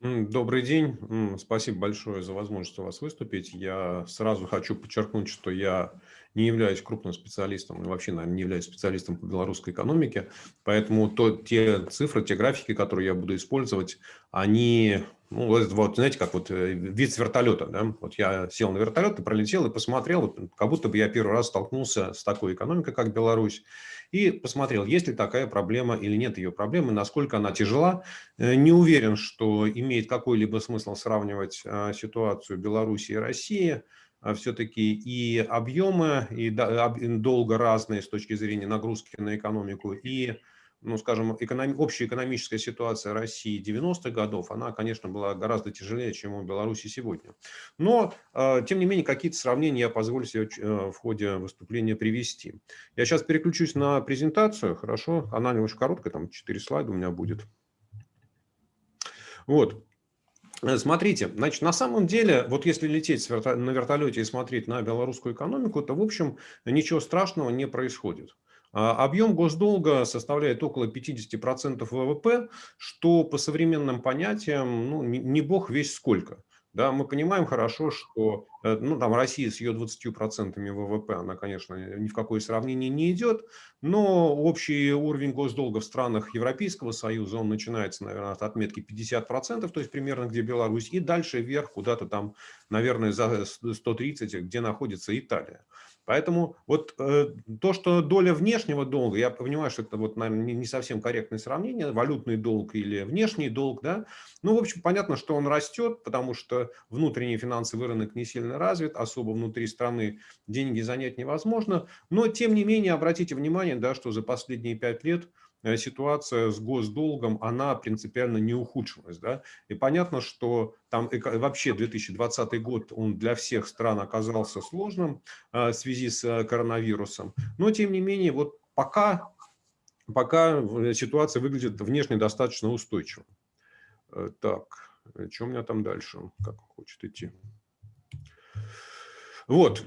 Добрый день. Спасибо большое за возможность у вас выступить. Я сразу хочу подчеркнуть, что я не являюсь крупным специалистом, вообще, наверное, не являюсь специалистом по белорусской экономике, поэтому то, те цифры, те графики, которые я буду использовать, они, ну, вот, знаете, как вот э, вид с вертолета, да, вот я сел на вертолет и пролетел и посмотрел, вот, как будто бы я первый раз столкнулся с такой экономикой, как Беларусь, и посмотрел, есть ли такая проблема или нет ее проблемы, насколько она тяжела. Э, не уверен, что имеет какой-либо смысл сравнивать а, ситуацию Беларуси и России, а, все-таки и объемы, и долго разные с точки зрения нагрузки на экономику, и, ну, скажем, экономи, общая экономическая ситуация России 90-х годов, она, конечно, была гораздо тяжелее, чем у Беларуси сегодня. Но, а, тем не менее, какие-то сравнения я позволю себе э, в ходе выступления привести. Я сейчас переключусь на презентацию, хорошо? Она не очень короткая, там 4 слайда у меня будет. Вот. Э, смотрите, значит, на самом деле, вот если лететь на вертолете и смотреть на белорусскую экономику, то, в общем, ничего страшного не происходит. А, объем госдолга составляет около 50% ВВП, что по современным понятиям, ну, не бог весь сколько. Да, мы понимаем хорошо, что э, ну, там Россия с ее 20% ВВП, она, конечно, ни в какое сравнение не идет, но общий уровень госдолга в странах Европейского Союза, он начинается, наверное, от отметки 50%, то есть примерно где Беларусь, и дальше вверх куда-то там, наверное, за 130, где находится Италия. Поэтому вот э, то, что доля внешнего долга, я понимаю, что это вот, наверное, не, совсем корректное сравнение, валютный долг или внешний долг, да, ну, в общем, понятно, что он растет, потому что внутренний финансовый рынок не сильно развит, особо внутри страны деньги занять невозможно, но, тем не менее, обратите внимание, да, что за последние пять лет ситуация с госдолгом, она принципиально не ухудшилась. Да? И понятно, что там вообще 2020 год, он для всех стран оказался сложным э, в связи с э, коронавирусом. Но, тем не менее, вот пока, пока ситуация выглядит внешне достаточно устойчиво. Так, что у меня там дальше? Как хочет идти? Вот.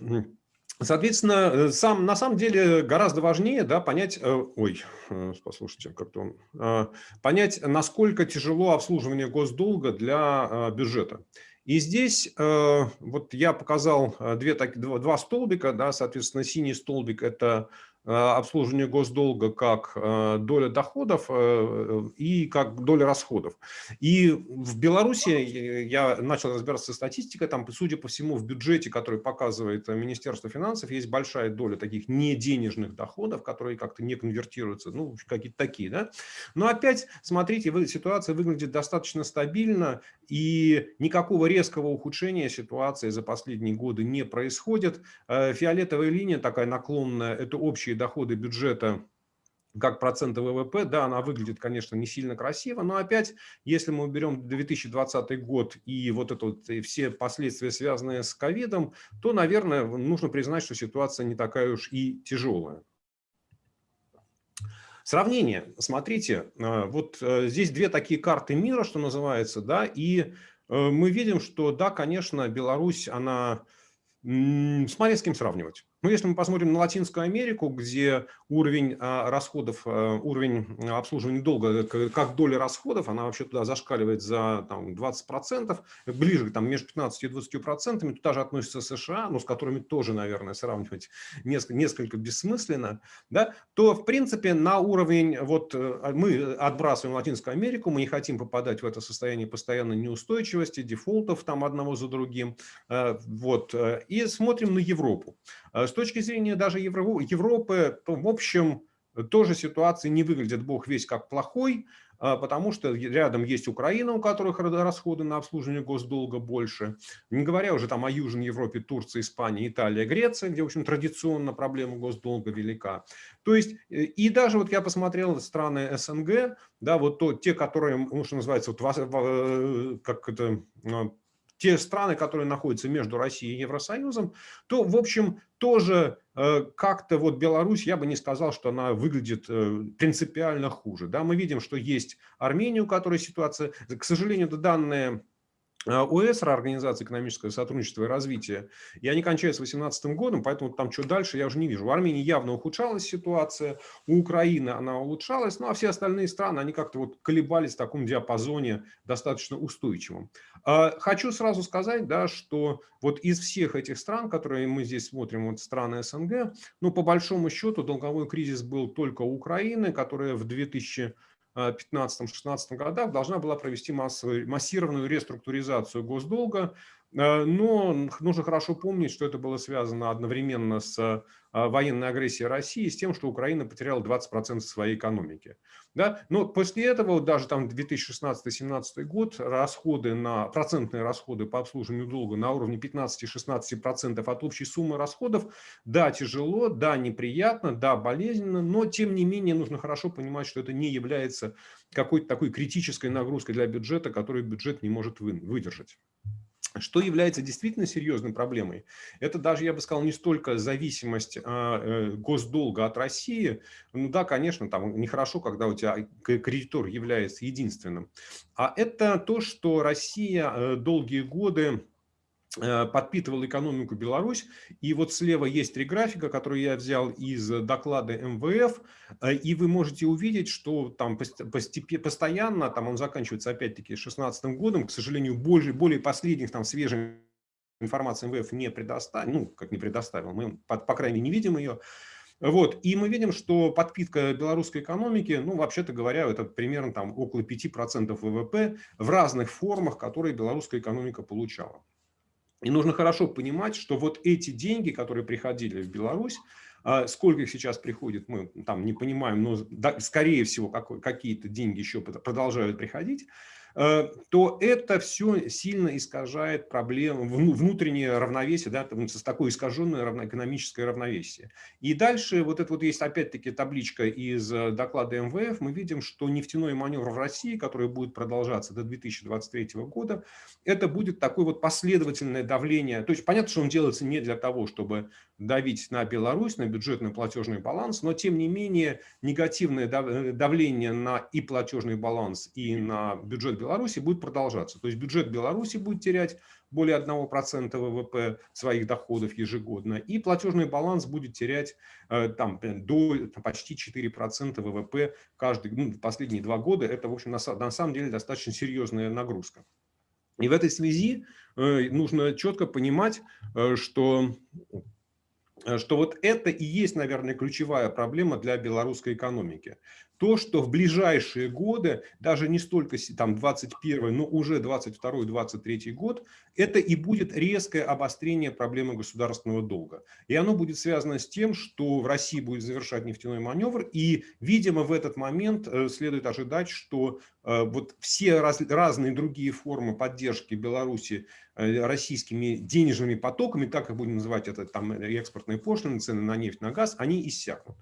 Соответственно, э, сам, на самом деле гораздо важнее да, понять, э, ой, э, послушайте, как-то он, понять, насколько тяжело обслуживание госдолга для бюджета. И здесь вот я показал две, так, два, столбика, да, соответственно, синий столбик – это обслуживание госдолга как э, доля доходов э, и как доля расходов. И в Беларуси я начал разбираться со статистикой, там, судя по всему, в бюджете, который показывает Министерство финансов, есть большая доля таких неденежных доходов, которые как-то не конвертируются, ну, какие-то такие, да. Но опять, смотрите, ситуация выглядит достаточно стабильно, и никакого резкого ухудшения ситуации за последние годы не происходит. Фиолетовая линия такая наклонная, это общий общие доходы бюджета как проценты ВВП, да, она выглядит, конечно, не сильно красиво, но опять, если мы уберем 2020 год и вот это вот, и все последствия, связанные с ковидом, то, наверное, нужно признать, что ситуация не такая уж и тяжелая. Сравнение. Смотрите, э, вот э, здесь две такие карты мира, что называется, да, и э, мы видим, что, да, конечно, Беларусь, она... С кем сравнивать. Ну, если мы посмотрим на Латинскую Америку, где уровень а, расходов, а, уровень обслуживания долга, как доля расходов, она вообще туда зашкаливает за там, 20%, ближе там, между 15 и 20%, туда же относятся США, но с которыми тоже, наверное, сравнивать несколько, несколько бессмысленно, да, то, в принципе, на уровень, вот э, мы отбрасываем Латинскую Америку, мы не хотим попадать в это состояние постоянной неустойчивости, дефолтов там одного за другим, э, вот, э, и смотрим на Европу. С точки зрения даже Европы, в общем, тоже ситуация не выглядит бог весь как плохой, а, потому что рядом есть Украина, у которых расходы на обслуживание госдолга больше. Не говоря уже там о Южной Европе, Турции, Испании, Италия, Греция, где, в общем, традиционно проблема госдолга велика. То есть, э, и даже вот я посмотрел страны СНГ, да, вот то, те, которые, ну, что называется, вот, э, как это а, те страны, которые находятся между Россией и Евросоюзом, то, в общем, тоже э, как-то вот Беларусь, я бы не сказал, что она выглядит э, принципиально хуже. Да, мы видим, что есть Армения, у которой ситуация, к сожалению, данные а, ОЭСР, Организация экономического сотрудничества и развития, и они кончаются 2018 годом, поэтому там что дальше я уже не вижу. В Армении явно ухудшалась ситуация, у Украины она улучшалась, ну а все остальные страны, они как-то вот колебались в таком диапазоне достаточно устойчивом. А, хочу сразу сказать, да, что вот из всех этих стран, которые мы здесь смотрим, вот страны СНГ, ну по большому счету долговой кризис был только у Украины, которая в 2000 2015-2016 годах должна была провести массовую, массированную реструктуризацию госдолга, Э, но нужно хорошо помнить, что это было связано одновременно с а, военной агрессией России, с тем, что Украина потеряла 20% своей экономики. Да? Но после этого, даже там 2016-2017 год, расходы на, процентные расходы по обслуживанию долга на уровне 15-16% от общей суммы расходов, да, тяжело, да, неприятно, да, болезненно, но тем не менее нужно хорошо понимать, что это не является какой-то такой критической нагрузкой для бюджета, которую бюджет не может выдержать. Что является действительно серьезной проблемой? Это даже, я бы сказал, не столько зависимость а, э, госдолга от России. Ну да, конечно, там нехорошо, когда у тебя кредитор является единственным. А это то, что Россия э, долгие годы подпитывал экономику Беларусь. И вот слева есть три графика, которые я взял из доклада МВФ. Э, и вы можете увидеть, что там постепенно, постоянно, там он заканчивается опять-таки 2016 годом, к сожалению, более, более последних там свежих информации МВФ не предоставил, ну, как не предоставил, мы, по, по крайней мере, не видим ее. Вот. И мы видим, что подпитка белорусской экономики, ну, вообще-то говоря, это примерно там около 5% ВВП в разных формах, которые белорусская экономика получала. И нужно хорошо понимать, что вот эти деньги, которые приходили в Беларусь, а, сколько их сейчас приходит, мы там не понимаем, но скорее всего какие-то деньги еще продолжают приходить. Э, то это все сильно искажает проблему, внутреннее равновесие, да, с такое искаженное экономическое равновесие. И дальше вот это вот есть опять-таки табличка из э, доклада МВФ, мы видим, что нефтяной маневр в России, который будет продолжаться до 2023 года, это будет такое вот последовательное давление. То есть понятно, что он делается не для того, чтобы давить на Беларусь, на бюджетный платежный баланс, но тем не менее негативное э, давление на и платежный баланс, и на бюджет Беларуси будет продолжаться. То есть бюджет Беларуси будет терять более 1% ВВП своих доходов ежегодно, и платежный баланс будет терять э, там, до почти 4% ВВП каждый, ну, последние два года. Это, в общем, на, на самом деле достаточно серьезная нагрузка. И в этой связи э, нужно четко понимать, э, что что вот это и есть, наверное, ключевая проблема для белорусской экономики то, что в ближайшие годы, даже не столько там 21, но уже 22-23 год, это и будет резкое обострение проблемы государственного долга. И оно будет связано с тем, что в России будет завершать нефтяной маневр, и, видимо, в этот момент э, следует ожидать, что э, вот все раз, разные другие формы поддержки Беларуси э, российскими денежными потоками, так как будем называть это там экспортные пошлины, цены на нефть, на газ, они иссякнут.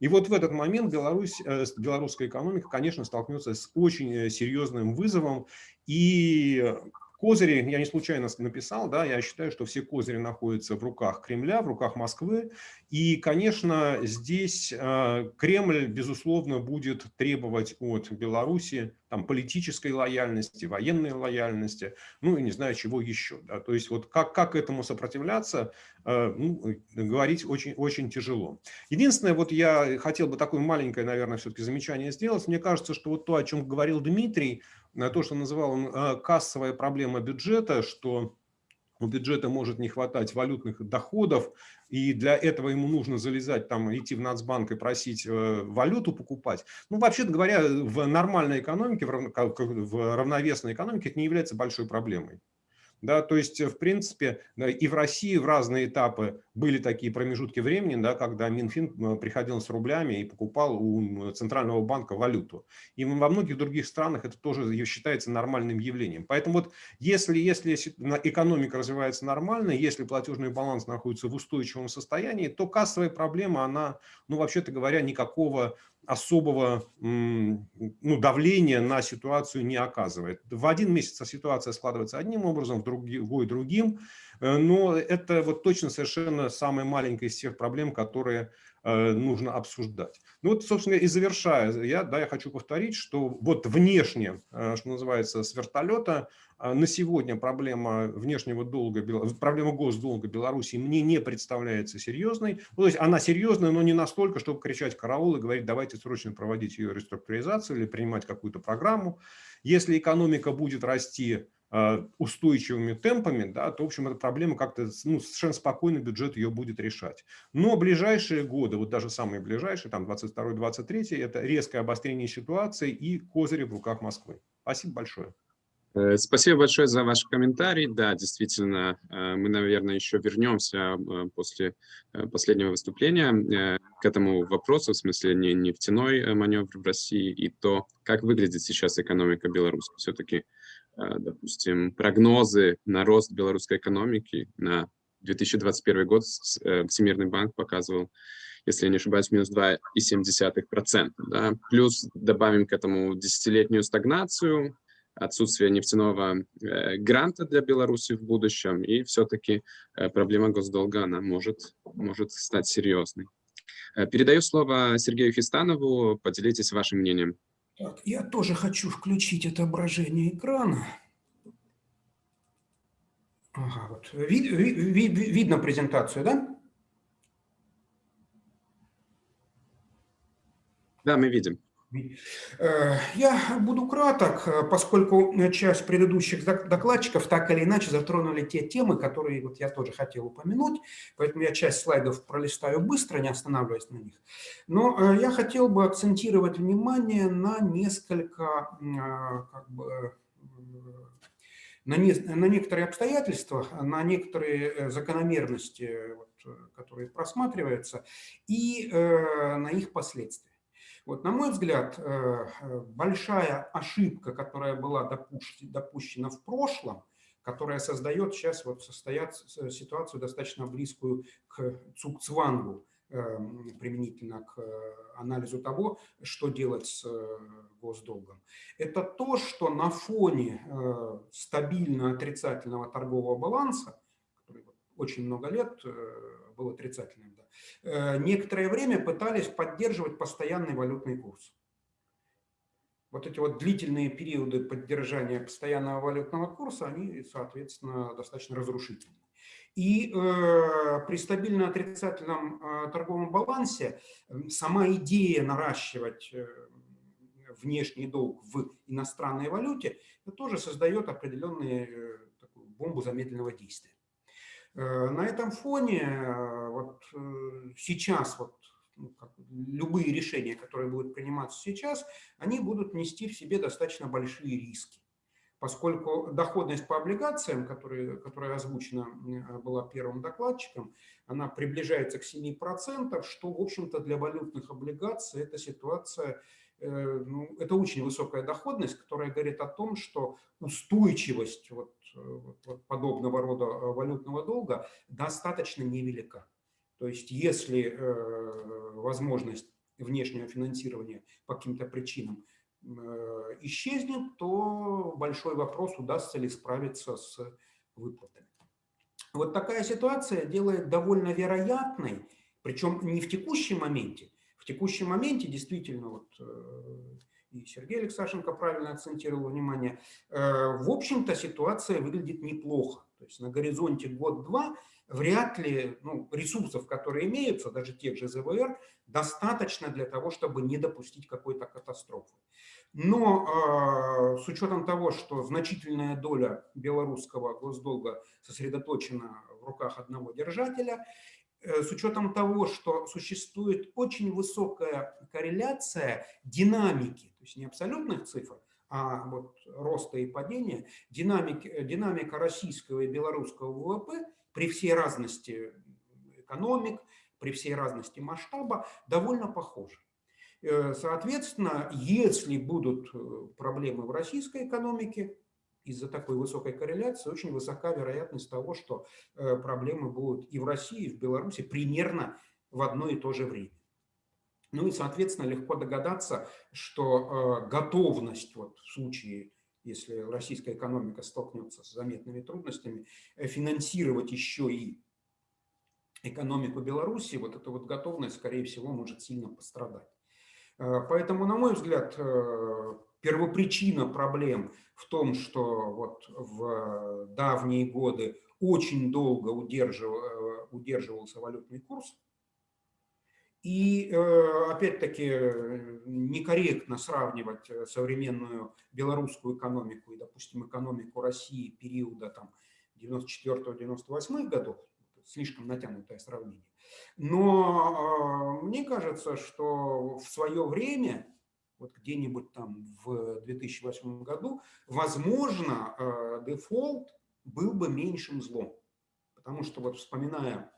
И вот в этот момент Беларусь, э, белорусская экономика, конечно, столкнется с очень э, серьезным вызовом. И козыри, я не случайно написал, да, я считаю, что все козыри находятся в руках Кремля, в руках Москвы. И, конечно, здесь э, Кремль, безусловно, будет требовать от Беларуси там, политической лояльности, военной лояльности, ну и не знаю чего еще. Да. То есть вот как, как этому сопротивляться, э, ну, говорить очень, очень тяжело. Единственное, вот я хотел бы такое маленькое, наверное, все-таки замечание сделать. Мне кажется, что вот то, о чем говорил Дмитрий, то, что называл он э, кассовая проблема бюджета, что у бюджета может не хватать валютных доходов, и для этого ему нужно залезать, там, идти в Нацбанк и просить э, валюту покупать. Ну, вообще-то говоря, в нормальной экономике, в равновесной экономике это не является большой проблемой. Да, то есть, в принципе, и в России в разные этапы были такие промежутки времени, да, когда Минфин э, приходил с рублями и покупал у Центрального банка валюту. И во многих других странах это тоже считается нормальным явлением. Поэтому вот если, если экономика развивается нормально, если платежный баланс находится в устойчивом состоянии, то кассовая проблема, она, ну, вообще-то говоря, никакого особого ну, давления на ситуацию не оказывает. В один месяц ситуация складывается одним образом, в другой другим, э, но это вот точно совершенно самая маленькая из тех проблем, которые нужно обсуждать. Ну вот, собственно, и завершая, я, да, я хочу повторить, что вот внешне, э, что называется, с вертолета, а на сегодня проблема внешнего долга, проблема госдолга Беларуси мне не представляется серьезной. Ну, то есть она серьезная, но не настолько, чтобы кричать караул и говорить, давайте срочно проводить ее реструктуризацию или принимать какую-то программу. Если экономика будет расти устойчивыми темпами, да, то, в общем, эта проблема как-то ну, совершенно спокойно бюджет ее будет решать. Но ближайшие годы, вот даже самые ближайшие, там 22-23, это резкое обострение ситуации и козыри в руках Москвы. Спасибо большое. Э, спасибо большое за ваш комментарий. Да, действительно, э, мы, наверное, еще вернемся э, после последнего выступления к этому вопросу, в смысле не нефтяной маневр в России и то, как выглядит сейчас экономика Беларуси. Все-таки, допустим, прогнозы на рост белорусской экономики на 2021 год Всемирный банк показывал, если я не ошибаюсь, минус 2,7%. Да? Плюс добавим к этому десятилетнюю стагнацию, отсутствие нефтяного э, гранта для Беларуси в будущем, и все-таки э, проблема госдолга, она может, может стать серьезной. Э, передаю слово Сергею Хистанову, поделитесь вашим мнением. Так, я тоже хочу включить отображение экрана. Ага, вот. Вид, вид, вид, видно презентацию, да? Да, мы видим. Э, я буду краток, э, поскольку часть предыдущих докладчиков так или иначе затронули те темы, которые вот я тоже хотел упомянуть, поэтому я часть слайдов пролистаю быстро, не останавливаясь на них. Но э, я хотел бы акцентировать внимание на несколько, как бы, на, не, на некоторые обстоятельства, на некоторые закономерности, вот, которые просматриваются, и э, на их последствия. Вот, на мой взгляд, э, э, большая ошибка, которая была допущена в прошлом, которая создает сейчас вот состоят, ситуацию достаточно близкую к Цукцвангу, эм, применительно к анализу того, что делать с э, госдолгом. Это то, что на фоне стабильно отрицательного торгового баланса, который очень много лет был отрицательным, Э, некоторое время пытались поддерживать постоянный валютный курс. Вот эти вот длительные периоды поддержания постоянного валютного курса, они, соответственно, достаточно разрушительны. И э, при стабильно отрицательном э, торговом балансе сама идея наращивать э, внешний долг в иностранной валюте, это тоже создает определенную такую бомбу замедленного действия. На этом фоне вот сейчас вот ну, любые решения, которые будут приниматься сейчас, они будут нести в себе достаточно большие риски. Поскольку доходность по облигациям, которая, которая озвучена была первым докладчиком, она приближается к 7%, что, в общем-то, для валютных облигаций эта ситуация, э, ну, это очень высокая доходность, которая говорит о том, что устойчивость вот, вот, вот подобного рода э, валютного долга достаточно невелика. То есть если э, возможность внешнего финансирования по каким-то причинам э, исчезнет, то большой вопрос, удастся ли справиться с выплатами. Вот такая ситуация делает довольно вероятной, причем не в текущем моменте. В текущем моменте действительно, вот, э, и Сергей Алексашенко правильно акцентировал внимание, в общем-то ситуация выглядит неплохо. То есть на горизонте год-два вряд ли ну, ресурсов, которые имеются, даже тех же ЗВР, достаточно для того, чтобы не допустить какой-то катастрофы. Но э, с учетом того, что значительная доля белорусского госдолга сосредоточена в руках одного держателя, э, с учетом того, что существует очень высокая корреляция динамики, то есть не абсолютных цифр, а вот роста и падения, динамик, динамика российского и белорусского ВВП при всей разности экономик, при всей разности масштаба довольно похожа. Э, соответственно, если будут э, проблемы в российской экономике, из-за такой высокой корреляции очень высока вероятность того, что э, проблемы будут и в России, и в Беларуси примерно в одно и то же время. Ну и, соответственно, легко догадаться, что э, готовность вот в случае, если российская экономика столкнется с заметными трудностями, э, финансировать еще и экономику Беларуси, вот эта вот готовность, скорее всего, может сильно пострадать. Поэтому, на мой взгляд, первопричина проблем в том, что вот в давние годы очень долго удерживал, удерживался валютный курс, и э, опять-таки некорректно сравнивать э, современную белорусскую экономику и, допустим, экономику России периода там 94-98 годов, слишком натянутое сравнение. Но э, мне кажется, что в свое время, вот где-нибудь там в 2008 году, возможно, дефолт был бы меньшим злом. Потому что вот вспоминая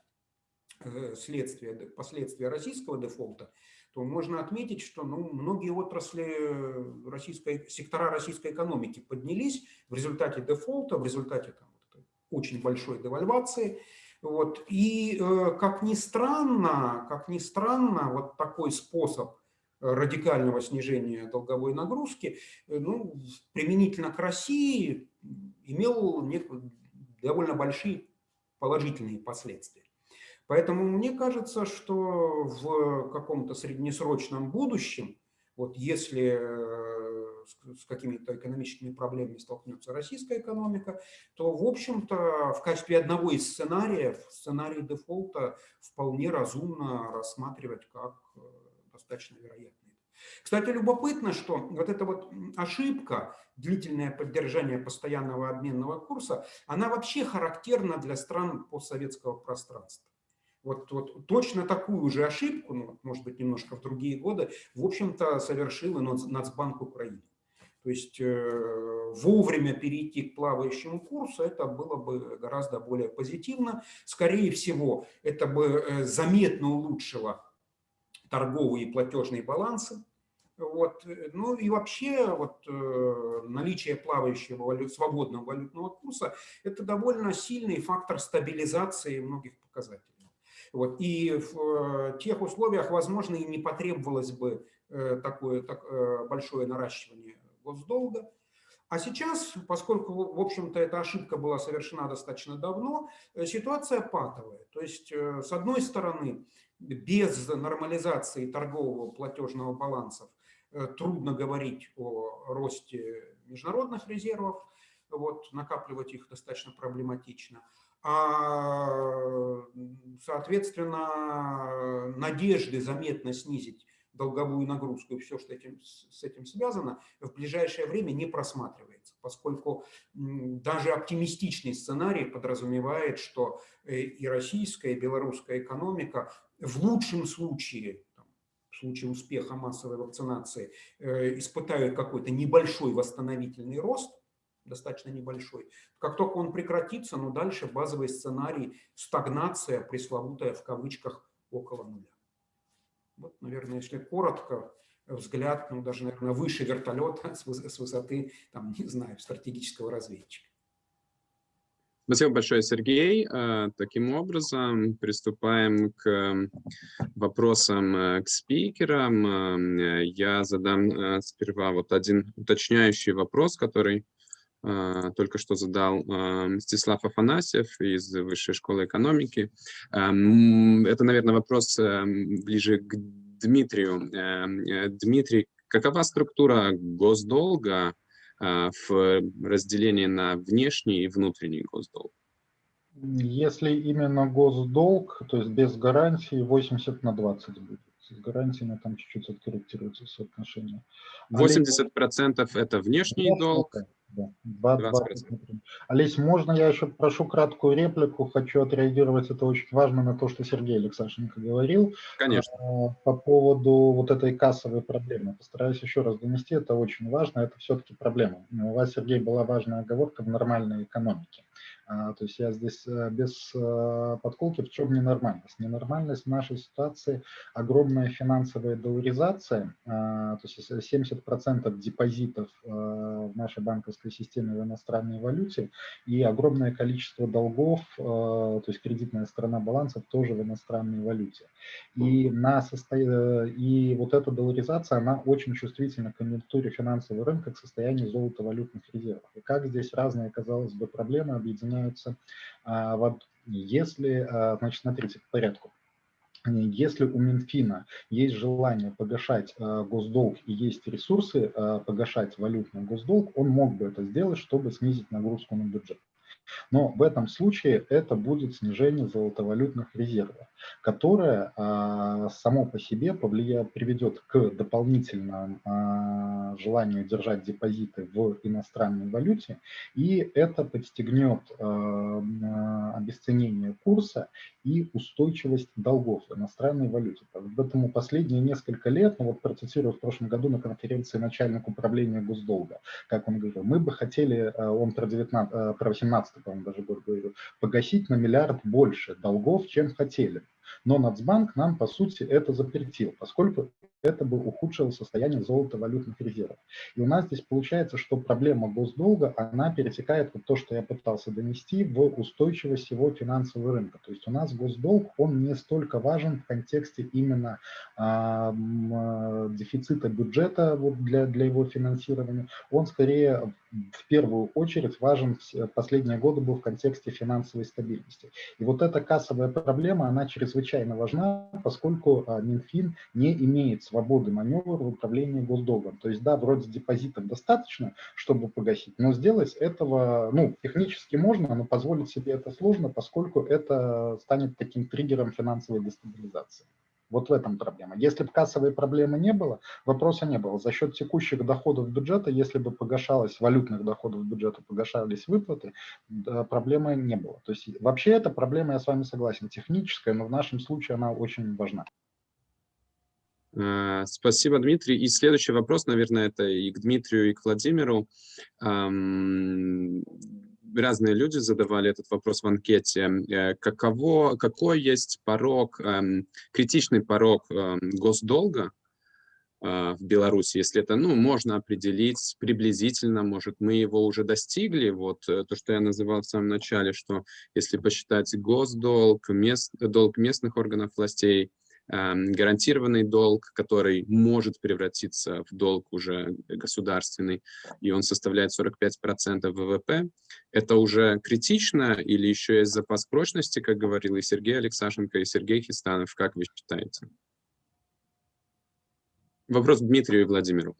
Э, следствия, последствия российского дефолта, то можно отметить, что ну, многие отрасли российской, сектора российской экономики поднялись в результате дефолта, в результате там, очень большой девальвации. Вот. И э, как ни странно, как ни странно, вот такой способ радикального снижения долговой нагрузки, э, ну, применительно к России имел довольно большие положительные последствия. Поэтому мне кажется, что в каком-то среднесрочном будущем, вот если э, с какими-то экономическими проблемами столкнется российская экономика, то, в общем-то, в качестве одного из сценариев, сценарий дефолта вполне разумно рассматривать как э, достаточно вероятный. Кстати, любопытно, что вот эта вот ошибка, длительное поддержание постоянного обменного курса, она вообще характерна для стран постсоветского пространства вот, вот точно такую же ошибку, ну, может быть, немножко в другие годы, в общем-то, совершил и Нацбанк Украины. То есть э, вовремя перейти к плавающему курсу, это было бы гораздо более позитивно. Скорее всего, это бы э, заметно улучшило торговые и платежные балансы. Вот. Ну и вообще вот, э, наличие плавающего валют, свободного валютного курса – это довольно сильный фактор стабилизации многих показателей. Вот. И в э, тех условиях, возможно, и не потребовалось бы э, такое так, э, большое наращивание госдолга. А сейчас, поскольку, в общем-то, эта ошибка была совершена достаточно давно, ситуация патовая. То есть, с одной стороны, без нормализации торгового платежного балансов трудно говорить о росте международных резервов, вот, накапливать их достаточно проблематично. А, соответственно, надежды заметно снизить долговую нагрузку и все, что этим, с этим связано, в ближайшее время не просматривается, поскольку даже оптимистичный сценарий подразумевает, что э, и российская, и белорусская экономика в лучшем случае, в случае успеха массовой вакцинации, э, испытают какой-то небольшой восстановительный рост, достаточно небольшой. Как только он прекратится, но дальше базовый сценарий стагнация, пресловутая в кавычках, около нуля. Вот, наверное, если коротко, взгляд, ну, даже, наверное, выше вертолета с высоты, там, не знаю, стратегического разведчика. Спасибо большое, Сергей. Э, таким образом, приступаем к вопросам э, к спикерам. Э, я задам сперва вот один уточняющий вопрос, который только что задал Мстислав Афанасьев из Высшей школы экономики. Это, наверное, вопрос ближе к Дмитрию. Дмитрий, какова структура госдолга а, в разделении на внешний и внутренний госдолг? Если именно госдолг, то есть без гарантии 80 на 20 будет. С гарантиями там чуть-чуть откорректируется соотношение. 80% а это внешний долг, да. 20%. Олесь, можно я еще прошу краткую реплику? Хочу отреагировать, это очень важно, на то, что Сергей Алексашенко говорил. Конечно. А, по поводу вот этой кассовой проблемы. Постараюсь еще раз донести, это очень важно, это все-таки проблема. У вас, Сергей, была важная оговорка в нормальной экономике. А, то есть я здесь э, без э, подколки, в чем ненормальность? Ненормальность в нашей ситуации – огромная финансовая долларизация, а, то есть 70% депозитов э, в нашей банковской системе в иностранной валюте и огромное количество долгов, то есть кредитная сторона балансов тоже в иностранной валюте. И, на состо... и вот эта долларизация, она очень чувствительна к конъюнктуре финансового рынка, к состоянию золотовалютных резервов. И как здесь разные, казалось бы, проблемы объединяются меняются. А вот если, а, значит, смотрите, по порядку. Если у Минфина есть желание погашать э, госдолг и есть ресурсы э, погашать валютный госдолг, он мог бы это сделать, чтобы снизить нагрузку на бюджет. Но в этом случае это будет снижение золотовалютных резервов, которое а, само по себе повлияет, приведет к дополнительному а, желанию держать депозиты в иностранной валюте, и это подстегнет а, обесценение курса и устойчивость долгов в иностранной валюте. Поэтому последние несколько лет, ну вот процитирую в прошлом году на конференции начальник управления госдолга, как он говорил, мы бы хотели, он про, 19, про 18 20 по даже год говорю, погасить на миллиард больше долгов, чем хотели. Но Нацбанк нам, по сути, это запретил, поскольку это бы ухудшило состояние золотовалютных резервов. И у нас здесь получается, что проблема госдолга, она перетекает вот то, что я пытался донести, в устойчивость его финансового рынка. То есть у нас госдолг, он не столько важен в контексте именно а, дефицита бюджета вот для, для его финансирования, он скорее в первую очередь важен последние годы был в контексте финансовой стабильности. И вот эта кассовая проблема, она чрезвычайно важна, поскольку а, Минфин не имеет свободы маневра в управлении госдолгом. То есть, да, вроде депозитов достаточно, чтобы погасить, но сделать этого, ну, технически можно, но позволить себе это сложно, поскольку это станет таким триггером финансовой дестабилизации. Вот в этом проблема. Если бы кассовой проблемы не было, вопроса не было. За счет текущих доходов бюджета, если бы погашалось, валютных доходов бюджета погашались выплаты, да, проблемы не было. То есть вообще эта проблема, я с вами согласен, техническая, но в нашем случае она очень важна. Э, спасибо, Дмитрий. И следующий вопрос, наверное, это и к Дмитрию, и к Владимиру разные люди задавали этот вопрос в анкете. Э, каково, какой есть порог, эм, критичный порог эм, госдолга э, в Беларуси, если это, ну, можно определить приблизительно, может, мы его уже достигли, вот э, то, что я называл в самом начале, что если посчитать госдолг, мест, долг местных органов властей, гарантированный долг, который может превратиться в долг уже государственный, и он составляет 45% ВВП. Это уже критично или еще есть запас прочности, как говорил и Сергей Алексашенко, и Сергей Хистанов, как вы считаете? Вопрос Дмитрию и Владимиру.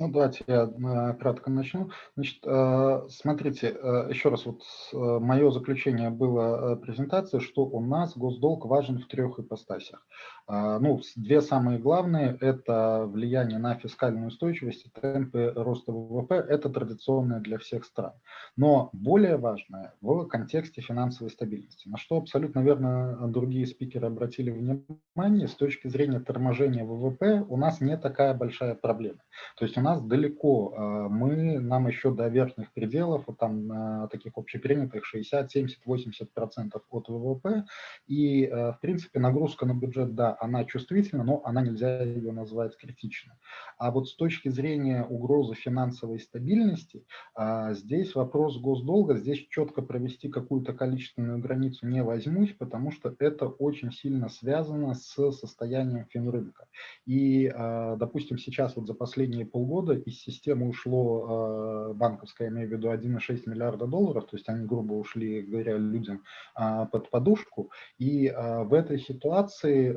Ну, давайте я э, кратко начну. Значит, э, смотрите, э, еще раз, вот мое заключение было презентации, что у нас госдолг важен в трех ипостасях. Ну, две самые главные – это влияние на фискальную устойчивость и темпы роста ВВП. Это традиционное для всех стран. Но более важное в контексте финансовой стабильности, на что абсолютно верно другие спикеры обратили внимание, с точки зрения торможения ВВП у нас не такая большая проблема. То есть у нас далеко, а, мы, нам еще до верхних пределов, вот там таких общепринятых 60, 70, 80 процентов от ВВП, и а, в принципе нагрузка на бюджет, да, она чувствительна, но она нельзя ее назвать критичной. А вот с точки зрения угрозы финансовой стабильности, а, здесь вопрос госдолга, здесь четко провести какую-то количественную границу не возьмусь, потому что это очень сильно связано с состоянием финрынка. И, допустим, сейчас вот за последние полгода из системы ушло э, банковское, я имею в виду 1,6 миллиарда долларов, то есть они грубо ушли, говоря, людям а, под подушку. И а, в этой ситуации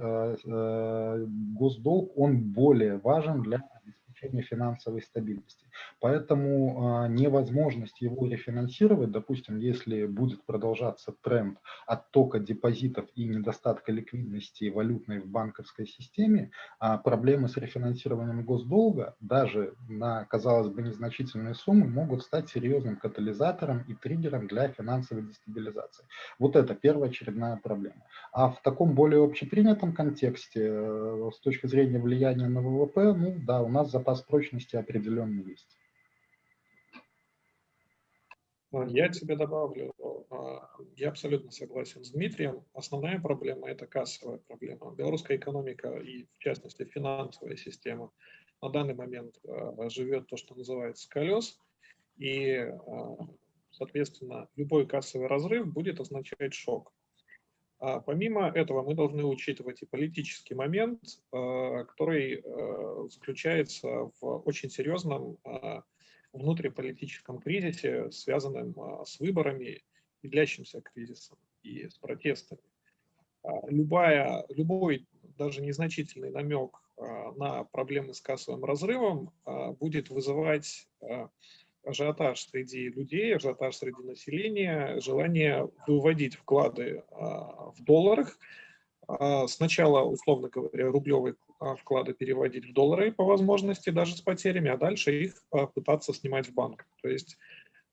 госдолг, он более важен для обеспечения финансовой стабильности. Поэтому а, невозможность его рефинансировать, допустим, если будет продолжаться тренд оттока депозитов и недостатка ликвидности валютной в банковской системе, а проблемы с рефинансированием госдолга даже на, казалось бы, незначительные суммы могут стать серьезным катализатором и триггером для финансовой дестабилизации. Вот это первоочередная проблема. А в таком более общепринятом контексте, э, с точки зрения влияния на ВВП, ну да, у нас запас прочности определенный есть. А, я тебе добавлю, а, я абсолютно согласен с Дмитрием. Основная проблема – это кассовая проблема. Белорусская экономика и, в частности, финансовая система на данный момент а, живет то, что называется колес, и, соответственно, любой кассовый разрыв будет означать шок. Помимо этого мы должны учитывать и политический момент, который заключается в очень серьезном внутриполитическом кризисе, связанном а, с выборами и длящимся кризисом и с протестами. А, любая, любой даже незначительный намек а, на проблемы с кассовым разрывом будет вызывать ажиотаж среди людей, ажиотаж среди населения, желание выводить вклады в долларах. Сначала, условно говоря, рублевый а, вклады переводить в доллары по возможности, даже с потерями, а дальше их а, пытаться снимать в банк. То есть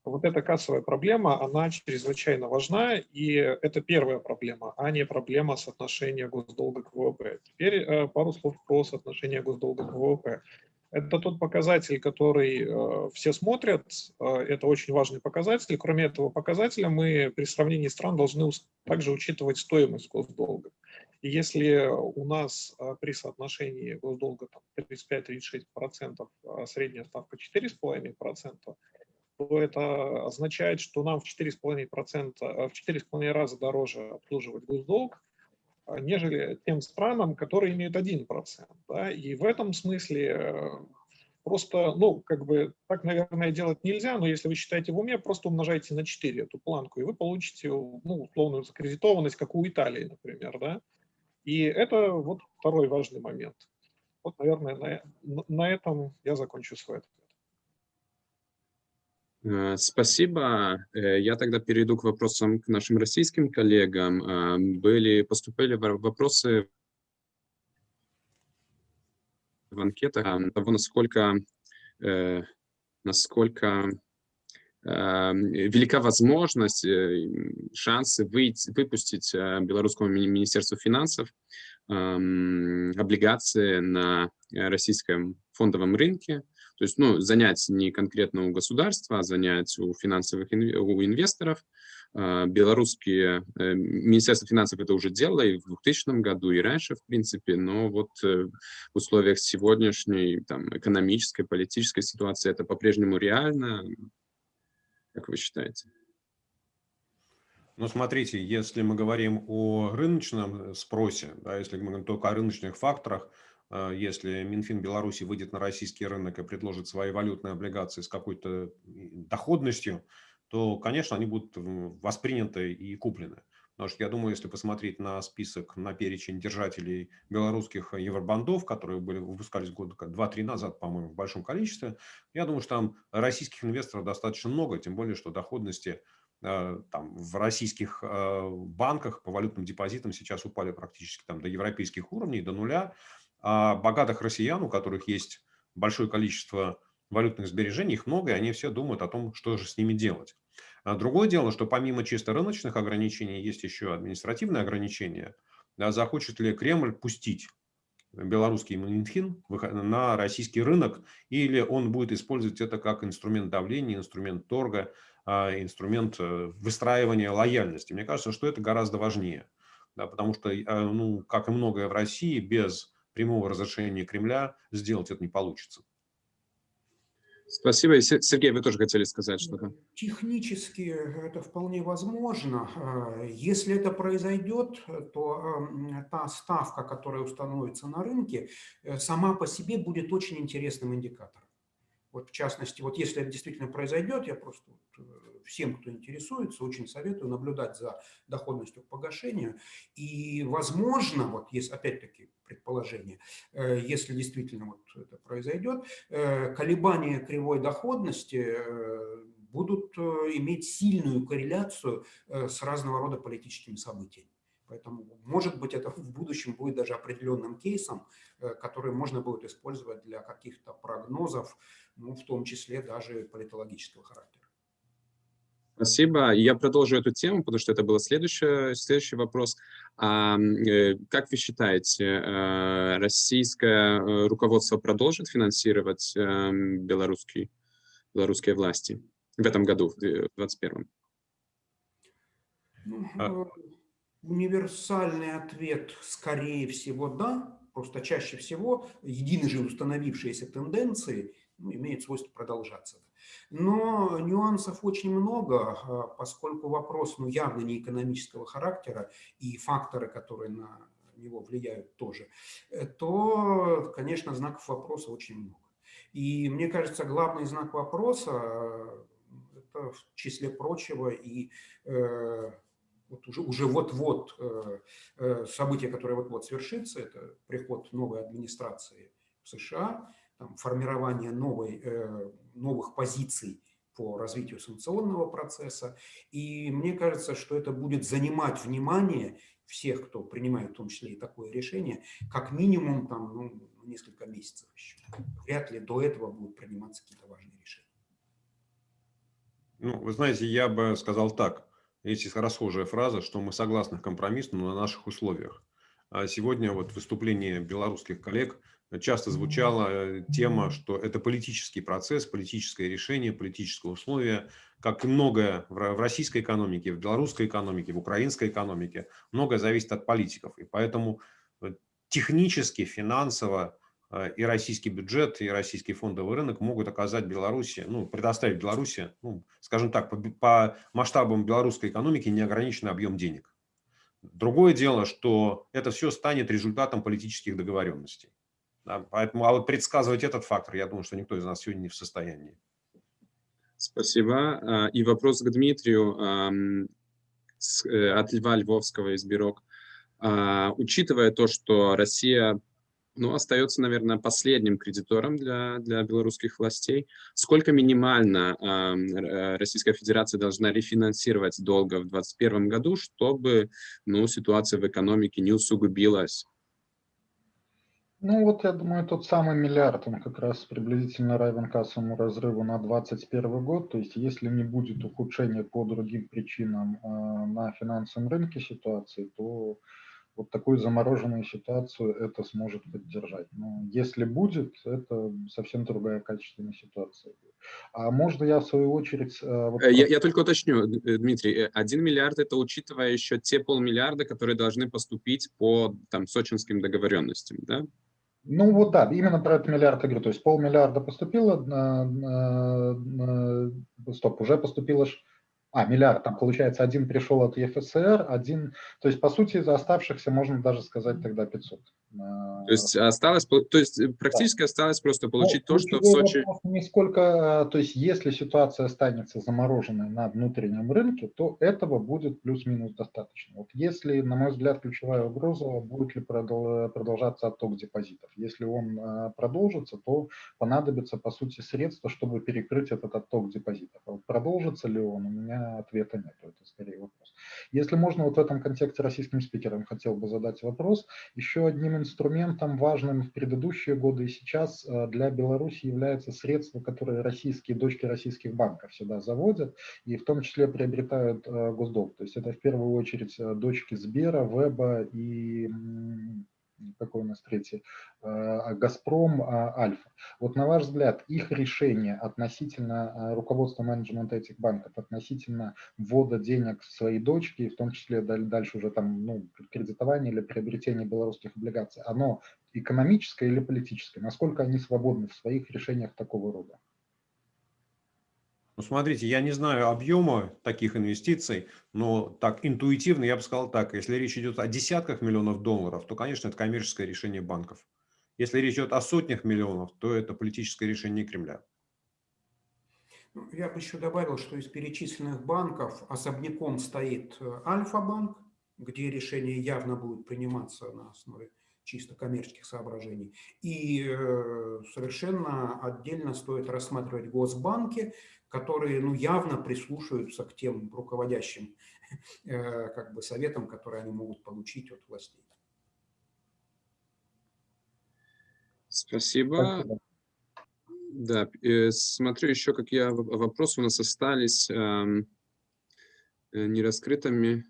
вот эта кассовая проблема, она чрезвычайно важна, и это первая проблема, а не проблема соотношения госдолга к ВВП. Теперь э, пару слов про соотношение госдолга к ВВП. Это тот показатель, который э, все смотрят, э, это очень важный показатель. Кроме этого показателя, мы при сравнении стран должны также учитывать стоимость госдолга. И если у нас а, при соотношении госдолга 35-36%, а средняя ставка 4,5%, то это означает, что нам в 4,5%, а, в 4,5 раза дороже обслуживать госдолг, нежели тем странам, которые имеют 1%. Да? И в этом смысле э, просто, ну, как бы, так, наверное, делать нельзя, но если вы считаете в уме, просто умножайте на 4 эту планку, и вы получите, ну, условную закредитованность, как у Италии, например, да? И это вот второй важный момент. Вот, наверное, на, на этом я закончу свой ответ. Э, спасибо. Э, я тогда перейду к вопросам к нашим российским коллегам. Э, были, поступили вопросы в анкетах того, насколько, насколько велика возможность, э, шансы выйти, выпустить э, Белорусскому министерству финансов облигации на российском фондовом рынке, то есть ну, занять не конкретно у государства, а занять у финансовых у инвесторов. А, белорусские, э, Министерство финансов это уже делало и в 2000 году, и раньше, в принципе, но вот в условиях сегодняшней там, экономической, политической ситуации это по-прежнему реально. Как вы считаете? Ну, смотрите, если мы говорим о рыночном спросе, да, если мы говорим только о рыночных факторах, э, если Минфин Беларуси выйдет на российский рынок и предложит свои валютные облигации с какой-то доходностью, то, конечно, они будут восприняты и куплены. Потому что я думаю, если посмотреть на список, на перечень держателей белорусских евробандов, которые были, выпускались года 2-3 назад, по-моему, в большом количестве, я думаю, что там российских инвесторов достаточно много, тем более, что доходности э, там, в российских э, банках по валютным депозитам сейчас упали практически там, до европейских уровней, до нуля. А богатых россиян, у которых есть большое количество валютных сбережений, их много, и они все думают о том, что же с ними делать. А другое дело, что помимо чисто рыночных ограничений есть еще административные ограничения. Да, захочет ли Кремль пустить белорусский Минфин на российский рынок, или он будет использовать это как инструмент давления, инструмент торга, а, инструмент э, выстраивания лояльности. Мне кажется, что это гораздо важнее, да, потому что, а, ну, как и многое в России, без прямого разрешения Кремля сделать это не получится. Спасибо. Сергей, вы тоже хотели сказать что-то? Технически это вполне возможно. Если это произойдет, то эм, та ставка, которая установится на рынке, э, сама по себе будет очень интересным индикатором. Вот в частности, вот если это действительно произойдет, я просто э, всем, кто интересуется, очень советую наблюдать за доходностью к погашению. И, возможно, вот есть опять-таки предположение, э, если действительно вот это произойдет, э, колебания кривой доходности будут иметь сильную корреляцию с разного рода политическими событиями. Поэтому, может быть, это в будущем будет даже определенным кейсом, который можно будет использовать для каких-то прогнозов ну, в том числе даже политологического характера. Спасибо. Я продолжу эту тему, потому что это был следующий, следующий вопрос. А, э, как вы считаете, э, российское э, руководство продолжит финансировать белорусский, белорусские власти в этом году, в 2021? Ну, а... Универсальный ответ, скорее всего, да. Просто чаще всего единожды установившиеся тенденции имеет свойство продолжаться. Но нюансов очень много, а, поскольку вопрос ну, явно не экономического характера и факторы, которые на него влияют тоже, э, то, конечно, знаков вопроса очень много. И мне кажется, главный знак вопроса э, – это в числе прочего и э, вот уже, уже вот-вот э, э, событие, которое вот-вот свершится, это приход новой администрации в США, там, формирование новой, э, новых позиций по развитию санкционного процесса. И мне кажется, что это будет занимать внимание всех, кто принимает в том числе и такое решение, как минимум там, ну, несколько месяцев еще. Вряд ли до этого будут приниматься какие-то важные решения. Ну, вы знаете, я бы сказал так. Есть расхожая фраза, что мы согласны к компромиссу, но на наших условиях. А сегодня вот выступление белорусских коллег часто звучала э, тема, что это политический процесс, политическое решение, политическое условие, как и многое в российской экономике, в белорусской экономике, в украинской экономике, многое зависит от политиков. И поэтому э, технически, финансово э, и российский бюджет, и российский фондовый рынок могут оказать Беларуси, ну, предоставить Беларуси, ну, скажем так, по, по масштабам белорусской экономики неограниченный объем денег. Другое дело, что это все станет результатом политических договоренностей. Поэтому, а вот предсказывать этот фактор, я думаю, что никто из нас сегодня не в состоянии. Спасибо. А, и вопрос к Дмитрию э, от Льва Львовского из Бирок. А, учитывая то, что Россия ну, остается, наверное, последним кредитором для, для белорусских властей. Сколько минимально э, Российская Федерация должна рефинансировать долга в 2021 году, чтобы ну, ситуация в экономике не усугубилась ну вот, я думаю, тот самый миллиард, он как раз приблизительно равен кассовому разрыву на 2021 год. То есть если не будет ухудшения по другим причинам э, на финансовом рынке ситуации, то вот такую замороженную ситуацию это сможет поддержать. Но если будет, это совсем другая качественная ситуация. А можно я в свою очередь... Э, вот... Э, я, я только уточню, Дмитрий, один миллиард это учитывая еще те полмиллиарда, которые должны поступить по там, сочинским договоренностям, да? Ну вот да, именно про этот миллиард говорю. То есть полмиллиарда поступило, на, на, на, стоп, уже поступило А, миллиард, там получается, один пришел от ЕФСР, один, то есть, по сути, из оставшихся можно даже сказать тогда 500. То есть осталось, то есть э, практически да. осталось просто получить ну, то, что в Сочи... Не сколько, то есть если ситуация останется замороженной на внутреннем рынке, то этого будет плюс-минус достаточно. Вот если, на мой взгляд, ключевая угроза, будет ли продолжаться отток депозитов. Если он а, продолжится, то понадобится, по сути, средства, чтобы перекрыть этот отток депозитов. А вот продолжится ли он, у меня ответа нет. Это скорее вопрос. Если можно, вот в этом контексте российским спикерам хотел бы задать вопрос. Еще одним инструментом важным в предыдущие годы и сейчас э, для Беларуси является средство, которое российские дочки российских банков сюда заводят и в том числе приобретают э, госдолг. То есть это в первую очередь э, дочки Сбера, Веба и какой у нас третий, а, Газпром, а, Альфа. Вот на ваш взгляд, их решение относительно а, руководства менеджмента этих банков, относительно ввода денег в свои дочки, в том числе дальше уже там ну, кредитование или приобретение белорусских облигаций, оно экономическое или политическое? Насколько они свободны в своих решениях такого рода? Ну, смотрите, я не знаю объема таких инвестиций, но так интуитивно я бы сказал так, если речь идет о десятках миллионов долларов, то, конечно, это коммерческое решение банков. Если речь идет о сотнях миллионов, то это политическое решение Кремля. Ну, я бы еще добавил, что из перечисленных банков особняком стоит э, Альфа-банк, где решение явно будет приниматься на основе чисто коммерческих соображений. И э, совершенно отдельно стоит рассматривать госбанки, которые ну, явно прислушиваются к тем руководящим э, как бы, советам, которые они могут получить от властей. Спасибо. Да, э, смотрю еще, как я вопросы у нас остались э, нераскрытыми.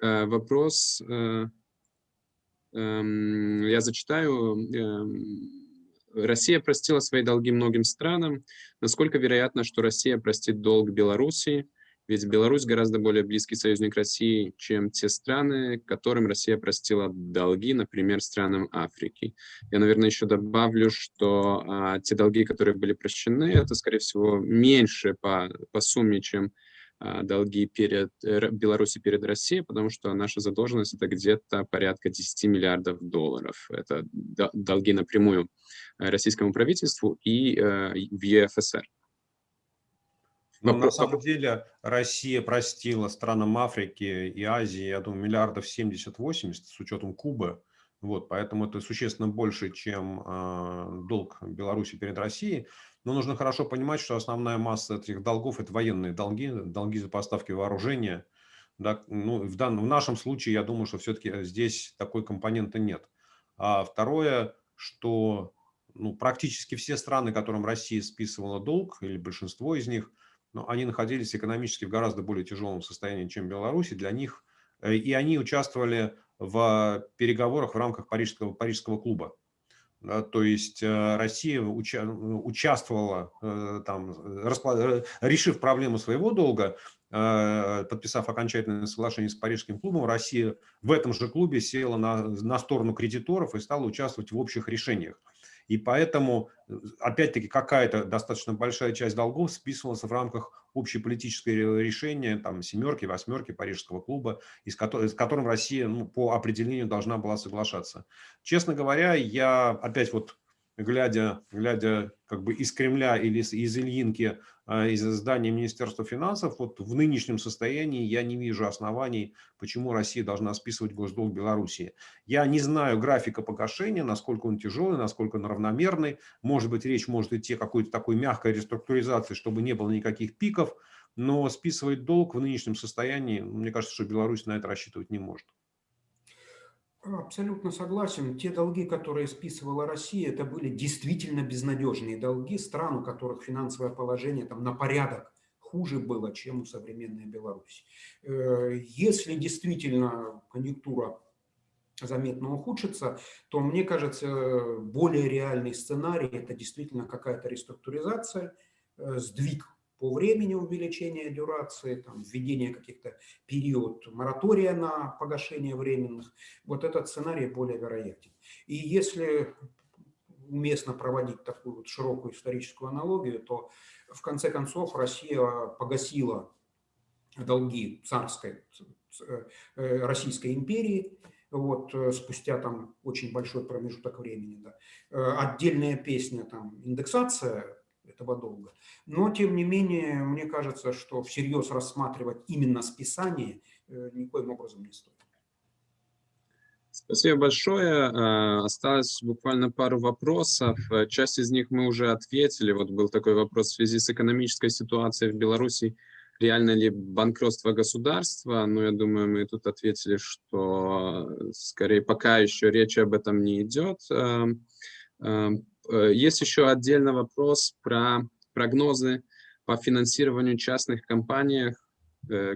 Э, вопрос... Э, Эм, я зачитаю. Эм, Россия простила свои долги многим странам. Насколько вероятно, что Россия простит долг Белоруссии? Ведь Беларусь гораздо более близкий союзник России, чем те страны, которым Россия простила долги, например, странам Африки. Я, наверное, еще добавлю, что а, те долги, которые были прощены, это, скорее всего, меньше по, по сумме, чем долги перед э, Беларуси перед Россией, потому что наша задолженность это где-то порядка 10 миллиардов долларов. Это долги напрямую российскому правительству и э, в ЕФСР. Но на самом деле Россия простила странам Африки и Азии, я думаю, миллиардов 70-80 с учетом Кубы. Вот, поэтому это существенно больше, чем э, долг Беларуси перед Россией. Но нужно хорошо понимать, что основная масса этих долгов – это военные долги, долги за поставки вооружения. Да, ну, в, данном, в нашем случае, я думаю, что все-таки здесь такой компоненты нет. А второе, что ну, практически все страны, которым Россия списывала долг, или большинство из них, ну, они находились экономически в гораздо более тяжелом состоянии, чем Беларусь. Для них, э, и они участвовали в переговорах в рамках Парижского, Парижского клуба. То есть э, Россия уча участвовала, э, там, э, решив проблему своего долга, подписав окончательное соглашение с Парижским клубом, Россия в этом же клубе села на, на сторону кредиторов и стала участвовать в общих решениях. И поэтому, опять-таки, какая-то достаточно большая часть долгов списывалась в рамках общеполитического решения, там, семерки, восьмерки Парижского клуба, с которым, с которым Россия ну, по определению должна была соглашаться. Честно говоря, я опять вот глядя, глядя как бы из Кремля или из, из Ильинки, из здания Министерства финансов, вот в нынешнем состоянии я не вижу оснований, почему Россия должна списывать госдолг Белоруссии. Я не знаю графика погашения, насколько он тяжелый, насколько он равномерный. Может быть, речь может идти о какой-то такой мягкой реструктуризации, чтобы не было никаких пиков, но списывать долг в нынешнем состоянии, мне кажется, что Беларусь на это рассчитывать не может. Абсолютно согласен. Те долги, которые списывала Россия, это были действительно безнадежные долги стран, у которых финансовое положение там на порядок хуже было, чем у современной Беларуси. Э, если действительно конъюнктура заметно ухудшится, то, мне кажется, более реальный сценарий – это действительно какая-то реструктуризация, э, сдвиг по времени увеличения дюрации, там, введение каких-то период моратория на погашение временных, вот этот сценарий более вероятен. И если уместно проводить такую вот широкую историческую аналогию, то в конце концов Россия погасила долги царской э, Российской империи, вот, спустя там очень большой промежуток времени. Да. Отдельная песня, там, индексация этого долга. Но, тем не менее, мне кажется, что всерьез рассматривать именно списание никоим образом не стоит. Спасибо большое. Э, осталось буквально пару вопросов. Э, часть из них мы уже ответили. Вот был такой вопрос в связи с экономической ситуацией в Беларуси. Реально ли банкротство государства? Ну, я думаю, мы тут ответили, что скорее пока еще речи об этом не идет. Э, есть еще отдельный вопрос про прогнозы по финансированию частных компаний,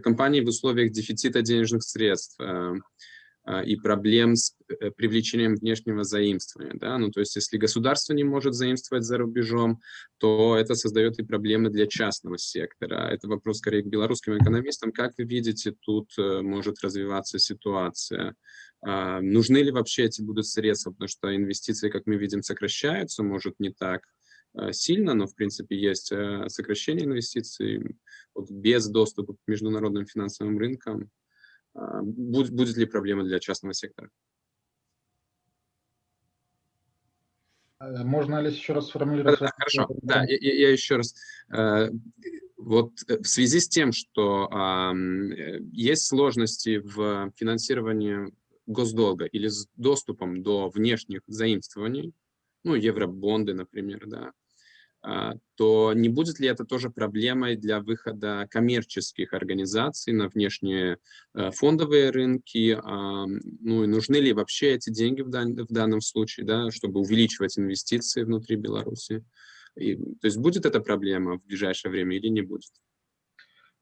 компаний в условиях дефицита денежных средств. А, и проблем с э, привлечением внешнего заимствования. Да? Ну, то есть если государство не может заимствовать за рубежом, то это создает и проблемы для частного сектора. Это вопрос скорее к белорусским экономистам. Как вы видите, тут э, может развиваться ситуация? А, нужны ли вообще эти будут средства? Потому что инвестиции, как мы видим, сокращаются, может не так э, сильно, но в принципе есть сокращение инвестиций вот, без доступа к международным финансовым рынкам. А, будет, будет ли проблема для частного сектора? Э, можно ли еще раз сформулировать? Да, хорошо, да, я, я еще раз. Э, вот э, в связи с тем, что есть сложности в финансировании госдолга или с доступом до внешних заимствований, ну, евробонды, например, да, то не будет ли это тоже проблемой для выхода коммерческих организаций на внешние э, фондовые рынки? А, ну и нужны ли вообще эти деньги в данном случае, да, чтобы увеличивать инвестиции внутри Беларуси? И, то есть будет эта проблема в ближайшее время или не будет?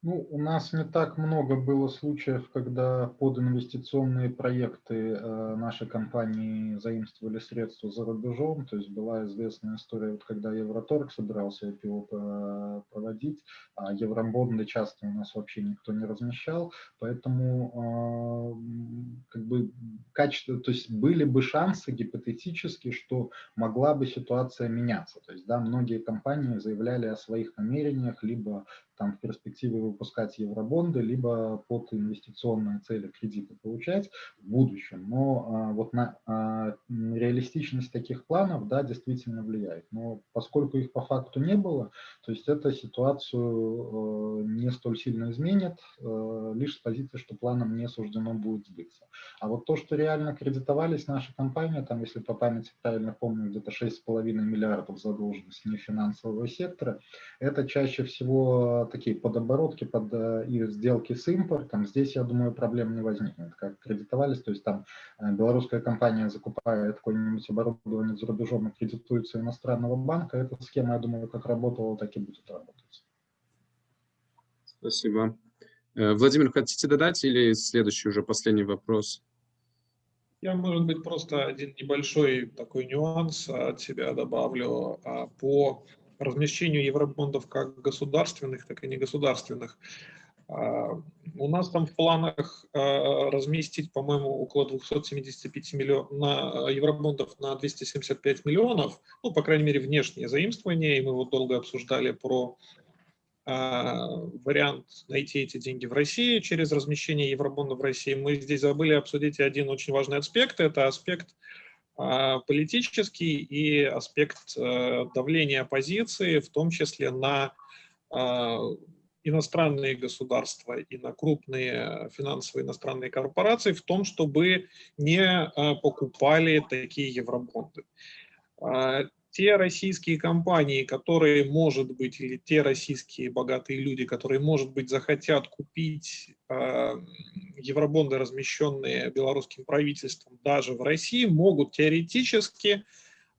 Ну, у нас не так много было случаев, когда под инвестиционные проекты э, наши компании заимствовали средства за рубежом. То есть была известная история, вот когда Евроторг собирался IPO проводить, а евробонды часто у нас вообще никто не размещал. Поэтому э, как бы качество, то есть были бы шансы гипотетически, что могла бы ситуация меняться. То есть да, многие компании заявляли о своих намерениях, либо там в перспективе выпускать евробонды, либо под инвестиционные цели кредиты получать в будущем. Но а, вот на а, реалистичность таких планов, да, действительно влияет. Но поскольку их по факту не было, то есть эта ситуацию э, не столь сильно изменит, э, лишь с позиции, что планом не суждено будет сбыться. А вот то, что реально кредитовались наши компании, там, если по памяти правильно помню, где-то 6,5 миллиардов задолженности нефинансового сектора, это чаще всего такие подоборотки под э, их сделки с импортом, здесь, я думаю, проблем не возникнет, как кредитовались, то есть там э, белорусская компания закупает какое-нибудь оборудование за рубежом и кредитуется иностранного банка, эта схема, я думаю, как работала, так и будет работать. Спасибо. Э, Владимир, хотите додать или следующий уже последний вопрос? Я, может быть, просто один небольшой такой нюанс от себя добавлю а, по размещению евробондов как государственных, так и негосударственных. А, у нас там в планах а, разместить, по-моему, около 275 миллионов евробондов на 275 миллионов, ну, по крайней мере, внешнее заимствование, и мы вот долго обсуждали про а, вариант найти эти деньги в России через размещение евробондов в России. Мы здесь забыли обсудить один очень важный аспект, это аспект политический и аспект э, давления оппозиции, в том числе на а, иностранные государства и на крупные финансовые иностранные корпорации в том, чтобы не а, покупали такие евробонды те российские компании, которые, может быть, или те российские богатые люди, которые, может быть, захотят купить э, евробонды, размещенные белорусским правительством даже в России, могут теоретически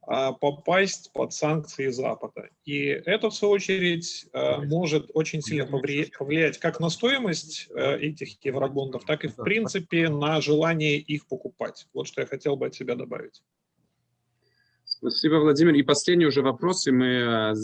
э, попасть под санкции Запада. И это, в свою очередь, э, может очень сильно повлиять, как на стоимость э, этих евробондов, так и, в принципе, на желание их покупать. Вот что я хотел бы от себя добавить. Спасибо, Владимир. И последний уже вопрос, и мы э,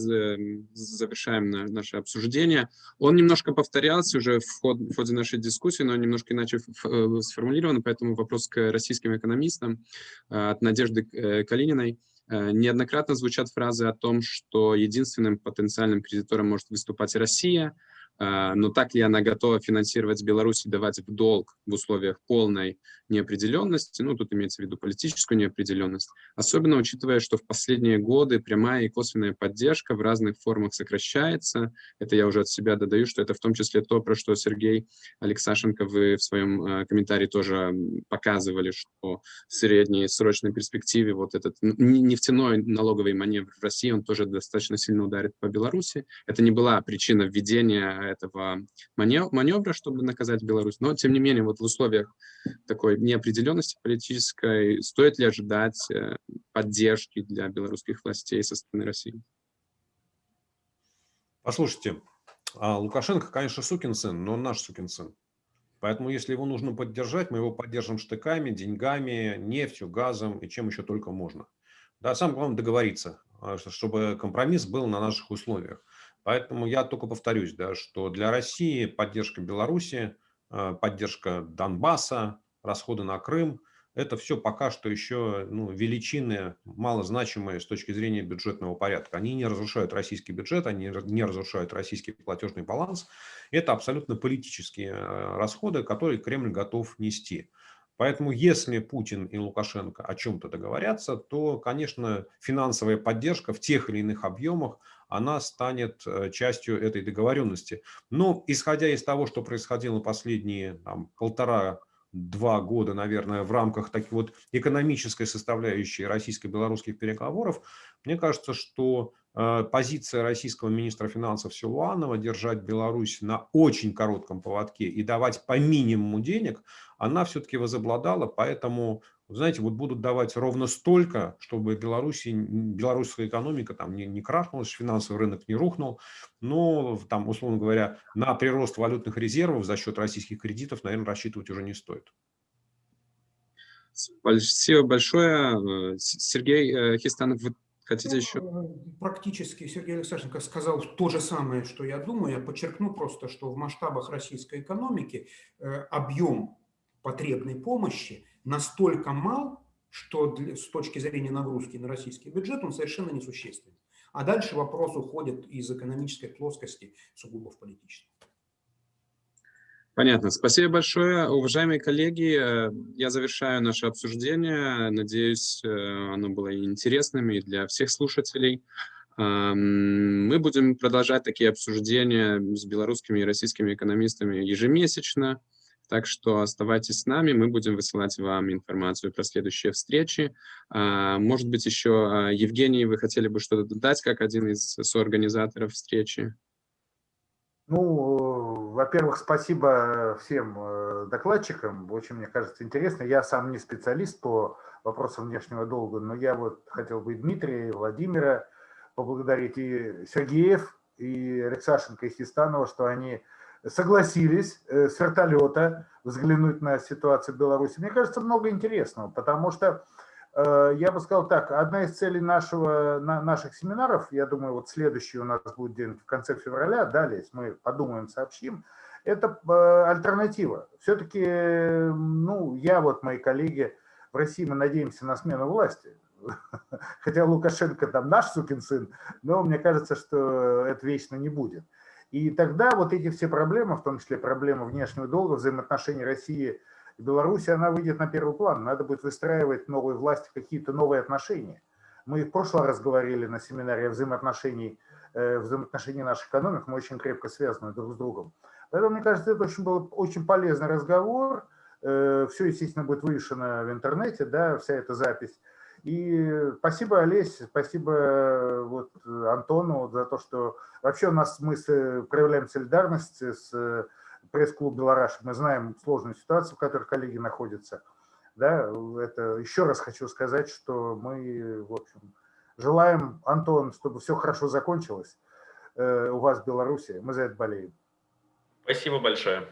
завершаем наше обсуждение. Он немножко повторялся уже в, ход, в ходе нашей дискуссии, но немножко иначе э, сформулирован, поэтому вопрос к российским экономистам э, от Надежды Калининой. Э, неоднократно звучат фразы о том, что единственным потенциальным кредитором может выступать Россия, но так ли она готова финансировать Беларусь и давать в долг в условиях полной неопределенности, ну, тут имеется в виду политическую неопределенность, особенно учитывая, что в последние годы прямая и косвенная поддержка в разных формах сокращается. Это я уже от себя додаю, что это в том числе то, про что Сергей Алексашенко вы в своем э, комментарии тоже показывали, что в средней срочной перспективе вот этот нефтяной налоговый маневр в России, он тоже достаточно сильно ударит по Беларуси. Это не была причина введения этого маневра, чтобы наказать Беларусь. Но, тем не менее, вот в условиях такой неопределенности политической стоит ли ожидать э, поддержки для белорусских властей со стороны России? Послушайте, а Лукашенко, конечно, сукин сын, но он наш сукин сын. Поэтому, если его нужно поддержать, мы его поддержим штыками, деньгами, нефтью, газом и чем еще только можно. Да, самое главное договориться, а, чтобы компромисс был на наших условиях. Поэтому я только повторюсь, да, что для России поддержка Беларуси, э, поддержка Донбасса, расходы на Крым – это все пока что еще ну, величины малозначимые с точки зрения бюджетного порядка. Они не разрушают российский бюджет, они не разрушают российский платежный баланс. Это абсолютно политические э, расходы, которые Кремль готов нести. Поэтому если Путин и Лукашенко о чем-то договорятся, то, конечно, финансовая поддержка в тех или иных объемах она станет э, частью этой договоренности. Но исходя из того, что происходило последние полтора-два года, наверное, в рамках таких вот экономической составляющей российско-белорусских переговоров, мне кажется, что э, позиция российского министра финансов Силуанова держать Беларусь на очень коротком поводке и давать по минимуму денег, она все-таки возобладала, поэтому знаете, вот будут давать ровно столько, чтобы Беларуси, белорусская экономика там не, не крахнулась, финансовый рынок не рухнул, но там, условно говоря, на прирост валютных резервов за счет российских кредитов, наверное, рассчитывать уже не стоит. Спасибо большое. Э, Сергей э, Хистанов, вы хотите ну, еще? Э, практически Сергей Александрович сказал то же самое, что я думаю. Я подчеркну просто, что в масштабах российской экономики объем потребной помощи настолько мал, что для, с точки зрения нагрузки на российский бюджет он совершенно несущественен. А дальше вопрос уходит из экономической плоскости сугубо в политическую. Понятно. Спасибо большое. Уважаемые коллеги, э, я завершаю наше обсуждение. Надеюсь, э, оно было интересным и для всех слушателей. Мы будем продолжать такие обсуждения с белорусскими и российскими экономистами ежемесячно. Так что оставайтесь с нами, мы будем высылать вам информацию про следующие встречи. А, может быть, еще, а, Евгений, вы хотели бы что-то додать, как один из соорганизаторов встречи? Ну, во-первых, спасибо всем э, докладчикам. Очень, мне кажется, интересно. Я сам не специалист по вопросам внешнего долга, но я вот хотел бы Дмитрия, и Владимира поблагодарить, и Сергеев, и Алексашенко, и Хистанова, что они согласились э, с вертолета взглянуть на ситуацию в Беларуси. Мне кажется, много интересного, потому что, э, я бы сказал так, одна из целей нашего, наших семинаров, я думаю, вот следующий у нас будет день в конце февраля, далее, мы подумаем, сообщим, это э, альтернатива. Все-таки, ну, я вот, мои коллеги в России, мы надеемся на смену власти. Хотя Лукашенко там наш сукин сын, но мне кажется, что это вечно не будет. И тогда вот эти все проблемы, в том числе проблема внешнего долга, взаимоотношений России и Беларуси, она выйдет на первый план. Надо будет выстраивать новой власти какие-то новые отношения. Мы в прошлый раз говорили на семинаре о взаимоотношении, э, взаимоотношении наших экономик, мы очень крепко связаны друг с другом. Поэтому, мне кажется, это очень был очень полезный разговор. Э, все, естественно, будет вывешено в интернете, да, вся эта запись. И спасибо, Олесь, спасибо э, вот, Антону за то, что вообще у нас мы проявляем солидарность с э, пресс-клуб Белараш. Мы знаем сложную ситуацию, в которой коллеги находятся. Да, это еще раз хочу сказать, что мы, в общем, желаем, Антон, чтобы все хорошо закончилось э, у вас в Беларуси. Мы за это болеем. Спасибо большое.